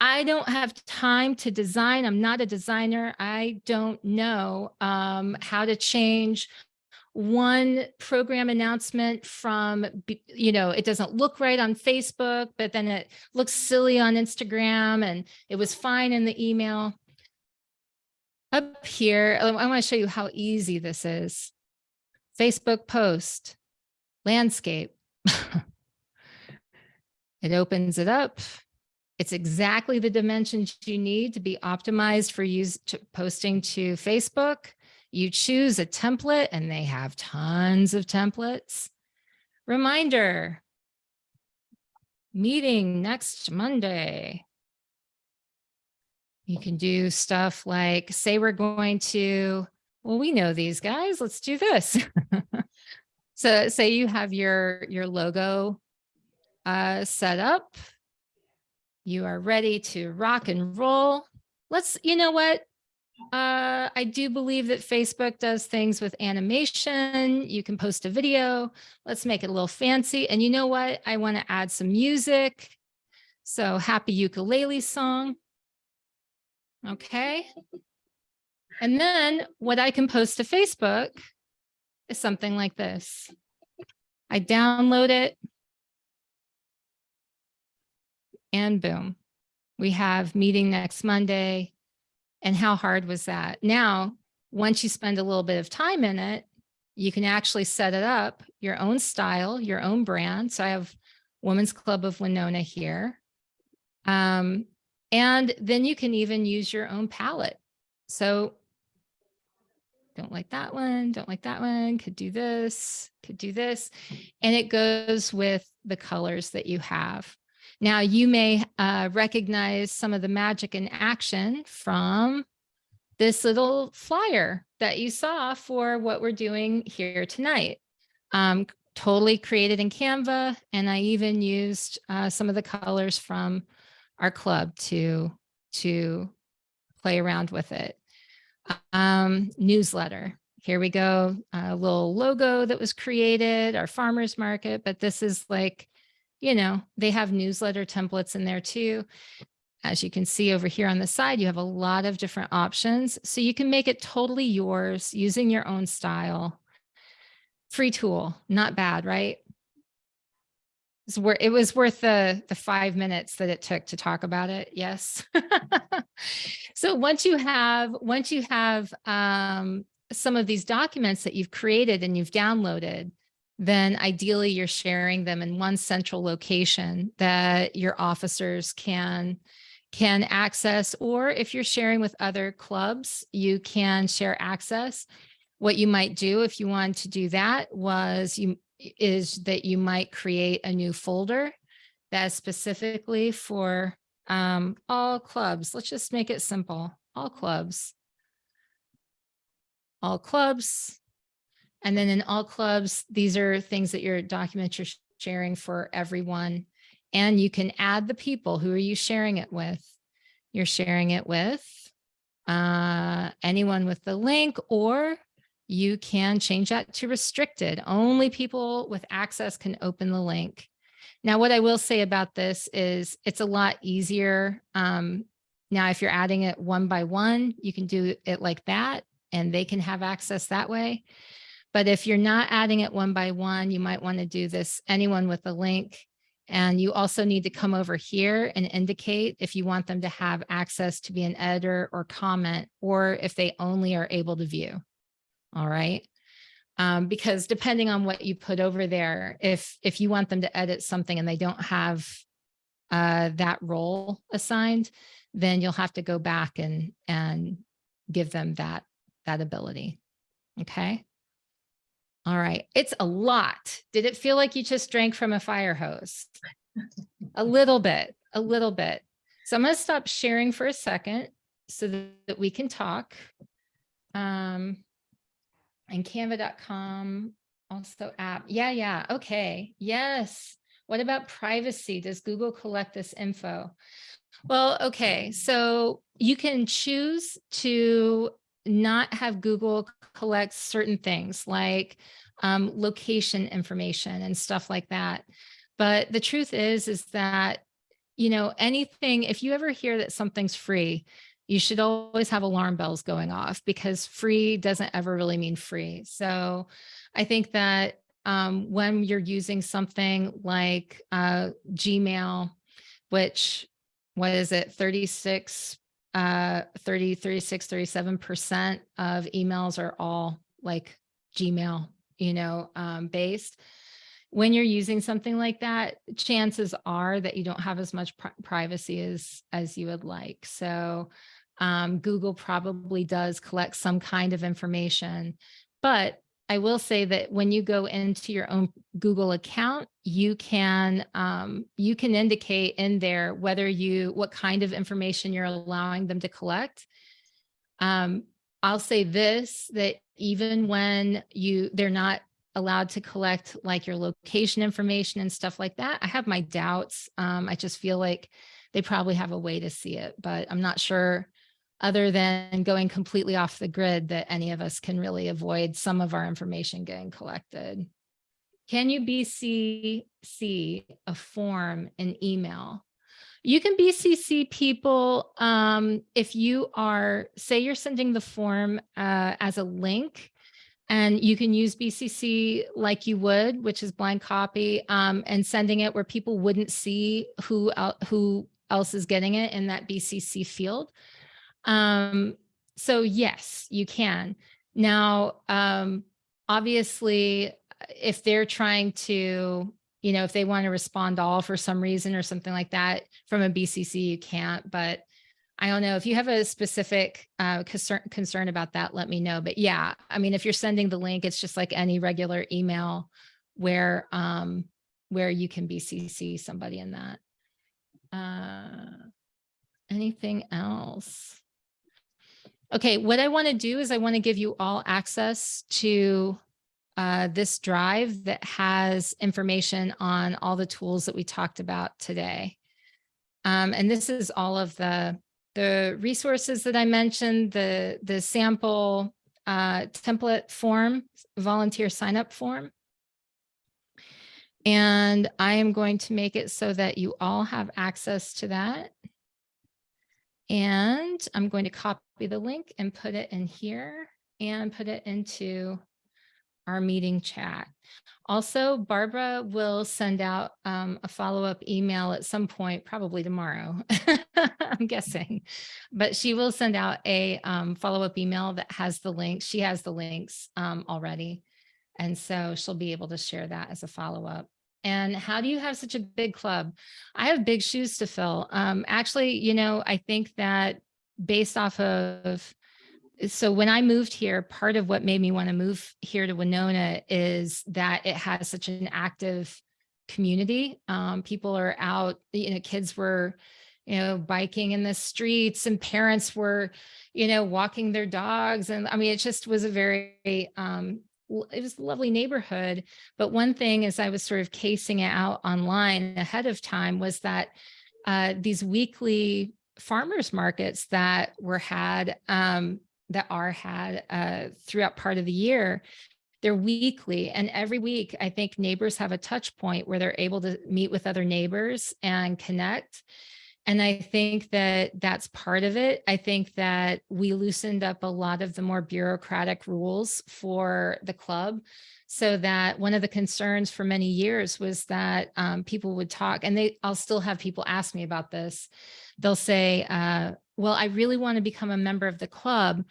I don't have time to design, I'm not a designer, I don't know um, how to change one program announcement from, you know, it doesn't look right on Facebook, but then it looks silly on Instagram and it was fine in the email. Up here, I want to show you how easy this is. Facebook post, landscape. it opens it up. It's exactly the dimensions you need to be optimized for use to posting to Facebook. You choose a template and they have tons of templates. Reminder, meeting next Monday. You can do stuff like say we're going to, well, we know these guys, let's do this. so say you have your, your logo uh, set up. You are ready to rock and roll. Let's, you know what? Uh, I do believe that Facebook does things with animation. You can post a video. Let's make it a little fancy. And you know what? I want to add some music. So happy ukulele song. Okay. And then what I can post to Facebook is something like this. I download it. And boom, we have meeting next Monday. And how hard was that? Now, once you spend a little bit of time in it, you can actually set it up your own style, your own brand. So I have Women's Club of Wenonah here. Um, and then you can even use your own palette. So don't like that one, don't like that one, could do this, could do this. And it goes with the colors that you have. Now you may uh, recognize some of the magic in action from this little flyer that you saw for what we're doing here tonight. Um, totally created in Canva. And I even used uh, some of the colors from our club to, to play around with it. Um, newsletter. Here we go. A little logo that was created, our farmer's market, but this is like, you know, they have newsletter templates in there too. As you can see over here on the side, you have a lot of different options. So you can make it totally yours using your own style. Free tool, not bad, right? It was worth the, the five minutes that it took to talk about it. Yes. so once you have, once you have um, some of these documents that you've created and you've downloaded, then ideally you're sharing them in one central location that your officers can can access, or if you're sharing with other clubs, you can share access. What you might do if you want to do that was you is that you might create a new folder that's specifically for um, all clubs. Let's just make it simple. All clubs. All clubs. And then in all clubs, these are things that your documents are sharing for everyone. And you can add the people. Who are you sharing it with? You're sharing it with uh, anyone with the link, or you can change that to restricted. Only people with access can open the link. Now, what I will say about this is it's a lot easier. Um, now, if you're adding it one by one, you can do it like that and they can have access that way. But if you're not adding it one by one, you might want to do this anyone with a link. And you also need to come over here and indicate if you want them to have access to be an editor or comment, or if they only are able to view. All right. Um, because depending on what you put over there, if if you want them to edit something and they don't have uh, that role assigned, then you'll have to go back and and give them that that ability. Okay. All right. It's a lot. Did it feel like you just drank from a fire hose? a little bit, a little bit. So I'm going to stop sharing for a second so that we can talk. Um, and canva.com also app. Yeah, yeah. Okay. Yes. What about privacy? Does Google collect this info? Well, okay. So you can choose to not have Google collect certain things like um, location information and stuff like that. But the truth is, is that, you know, anything, if you ever hear that something's free, you should always have alarm bells going off because free doesn't ever really mean free. So I think that um, when you're using something like uh, Gmail, which, what is it, 36, uh, 30, 36, 37% of emails are all like Gmail, you know, um, based. When you're using something like that, chances are that you don't have as much pri privacy as, as you would like. So um, Google probably does collect some kind of information, but I will say that when you go into your own Google account, you can um, you can indicate in there whether you what kind of information you're allowing them to collect. Um, I'll say this that even when you they're not allowed to collect like your location information and stuff like that, I have my doubts. Um, I just feel like they probably have a way to see it, but I'm not sure other than going completely off the grid that any of us can really avoid some of our information getting collected. Can you BCC a form in email? You can BCC people um, if you are, say you're sending the form uh, as a link and you can use BCC like you would, which is blind copy um, and sending it where people wouldn't see who, el- who else is getting it in that BCC field. Um, so yes, you can. Now, um, obviously, if they're trying to, you know, if they want to respond all for some reason or something like that from a BCC, you can't. But I don't know if you have a specific uh, concern concern about that, let me know. But yeah, I mean, if you're sending the link, it's just like any regular email where um, where you can BCC somebody in that. Uh, anything else? Okay, what I want to do is I want to give you all access to uh, this drive that has information on all the tools that we talked about today. Um, and this is all of the, the resources that I mentioned, the, the sample uh, template form, volunteer sign up form. And I am going to make it so that you all have access to that. And I'm going to copy the link and put it in here and put it into our meeting chat. Also, Barbara will send out um, a follow-up email at some point, probably tomorrow, I'm guessing. But she will send out a um, follow-up email that has the links. She has the links um, already. And so she'll be able to share that as a follow-up. And how do you have such a big club? I have big shoes to fill. Um, actually, you know, I think that based off of so when I moved here, part of what made me want to move here to Wenonah is that it has such an active community. Um, people are out, you know, kids were, you know, biking in the streets and parents were, you know, walking their dogs. And I mean, it just was a very, um, it was a lovely neighborhood. But one thing as I was sort of casing it out online ahead of time was that uh, these weekly farmers markets that were had um, that are had uh, throughout part of the year they're weekly. And every week i think neighbors have a touch point where they're able to meet with other neighbors and connect. And i think that that's part of it. I think that we loosened up a lot of the more bureaucratic rules for the club so that one of the concerns for many years was that um, people would talk and they i'll still have people ask me about this. They'll say uh, well i really want to become a member of the club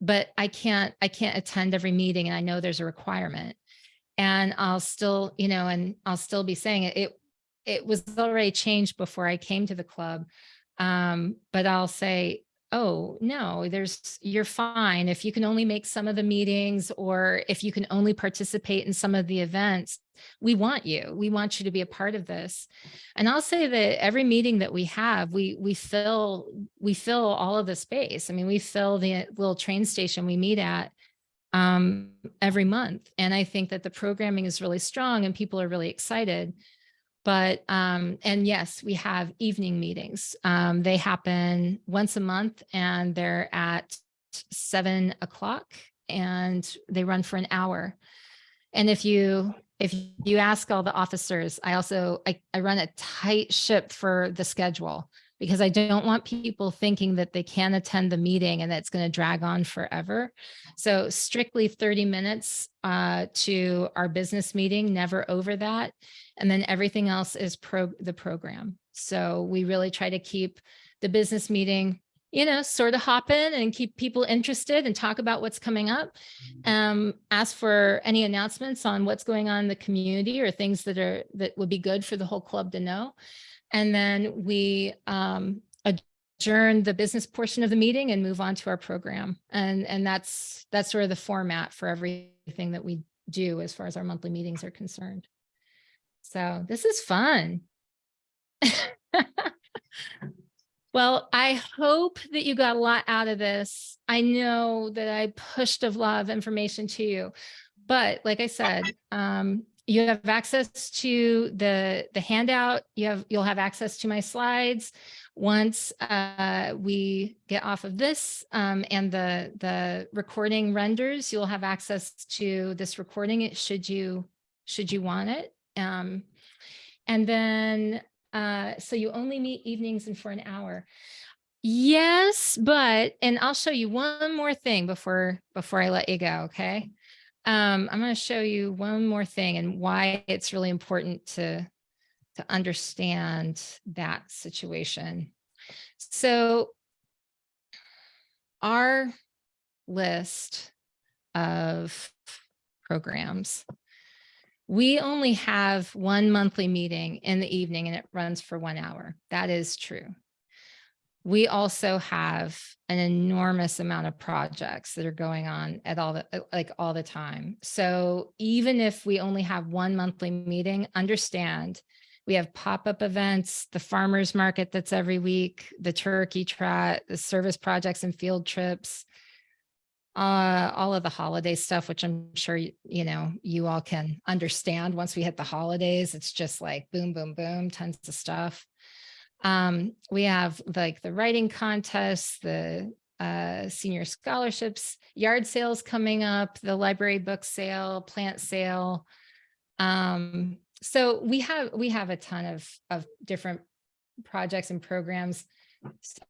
but i can't i can't attend every meeting and i know there's a requirement. And i'll still you know and i'll still be saying it it, it was already changed before i came to the club. Um, but i'll say oh, no, there's, you're fine. If you can only make some of the meetings or if you can only participate in some of the events, we want you. We want you to be a part of this. And I'll say that every meeting that we have, we we fill we fill all of the space. I mean, we fill the little train station we meet at um, every month. And I think that the programming is really strong and people are really excited. But, um, and yes, we have evening meetings. Um, they happen once a month and they're at seven o'clock and they run for an hour. And if you if you ask all the officers, I also I, I run a tight ship for the schedule because I don't want people thinking that they can attend the meeting and that it's going to drag on forever. So strictly 30 minutes uh, to our business meeting, never over that. And then everything else is pro the program. So we really try to keep the business meeting, you know, sort of hop in and keep people interested and talk about what's coming up. Um, ask for any announcements on what's going on in the community or things that are that would be good for the whole club to know. And then we um, adjourn the business portion of the meeting and move on to our program. And, and that's, that's sort of the format for everything that we do as far as our monthly meetings are concerned. So this is fun. well, I hope that you got a lot out of this. I know that I pushed a lot of information to you, but like I said, um, you have access to the the handout. You have you'll have access to my slides once uh, we get off of this um, and the the recording renders. You'll have access to this recording. It should you should you want it? Um, and then uh, so you only meet evenings and for an hour. Yes, but, and I'll show you one more thing before, before I let you go, okay? Um, I'm going to show you one more thing and why it's really important to, to understand that situation. So our list of programs, we only have one monthly meeting in the evening and it runs for one hour. That is true. We also have an enormous amount of projects that are going on at all the, uh, like all the time. So even if we only have one monthly meeting, understand we have pop-up events, the farmer's market that's every week, the turkey trot, the service projects and field trips, uh, all of the holiday stuff, which I'm sure, you, you know, you all can understand once we hit the holidays, it's just like boom, boom, boom, tons of stuff. Um, we have like the writing contests, the uh, senior scholarships, yard sales coming up, the library book sale, plant sale. Um, so we have we have a ton of of different projects and programs.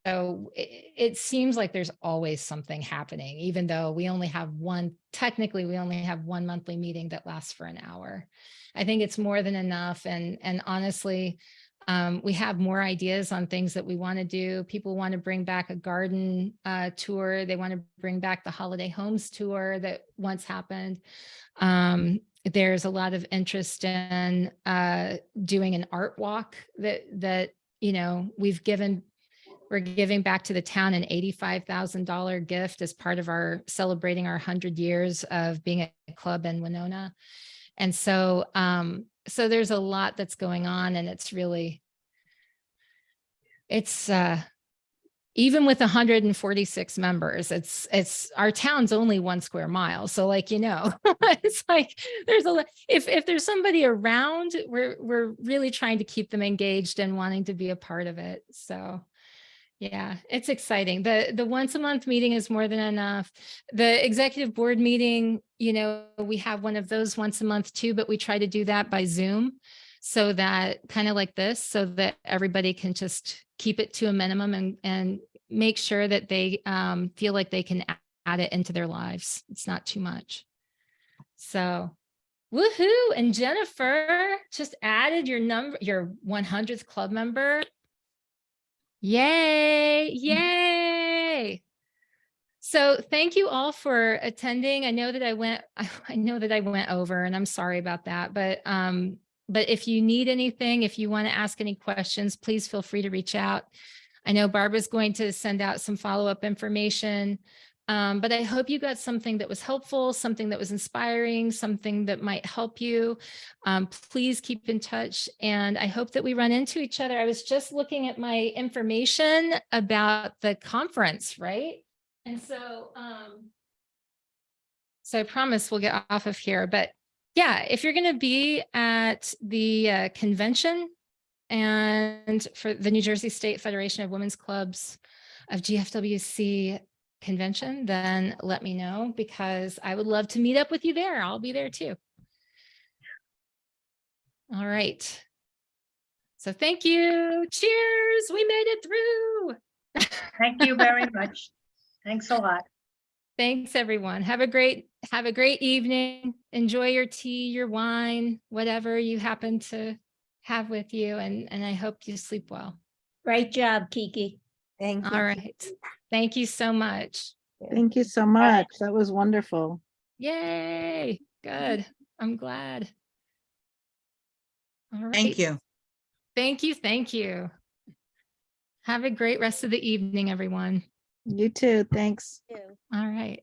So it, it seems like there's always something happening, even though we only have one, technically we only have one monthly meeting that lasts for an hour. I think it's more than enough. And, and honestly, um, we have more ideas on things that we want to do. People want to bring back a garden uh, tour. They want to bring back the holiday homes tour that once happened. Um, there's a lot of interest in uh, doing an art walk that that you know we've given we're giving back to the town an $85,000 gift as part of our celebrating our 100 years of being a club in Wenonah. And so, um, so there's a lot that's going on and it's really, it's, uh, even with 146 members, it's, it's, our town's only one square mile. So like, you know, it's like, there's a, if, if there's somebody around, we're, we're really trying to keep them engaged and wanting to be a part of it. So, yeah, it's exciting. The the once a month meeting is more than enough. The executive board meeting, you know, we have one of those once a month too, but we try to do that by Zoom so that kind of like this, so that everybody can just keep it to a minimum and and make sure that they um, feel like they can add it into their lives. It's not too much. So woohoo. And Jennifer just added your number, your 100th club member Yay, yay. So thank you all for attending. I know that I went, I, know that I went over and I'm sorry about that, but um, but if you need anything, if you want to ask any questions, please feel free to reach out. I know Barbara's going to send out some follow-up information. Um, but I hope you got something that was helpful, something that was inspiring, something that might help you. Um, please keep in touch. And I hope that we run into each other. I was just looking at my information about the conference, right? And so, um, so I promise we'll get off of here, but yeah, if you're going to be at the uh, convention and for the New Jersey State Federation of Women's Clubs of GFWC, convention, then let me know because I would love to meet up with you there. I'll be there too. All right. So thank you. Cheers. We made it through. Thank you very much. Thanks a lot. Thanks everyone. Have a great have a great evening. Enjoy your tea, your wine, whatever you happen to have with you and and I hope you sleep well. Great job, Kiki. Thank you. All right. Thank you so much. Thank you so much. That was wonderful. Yay. Good. I'm glad. All right. Thank you. Thank you. Thank you. Have a great rest of the evening, everyone. You too. Thanks. All right.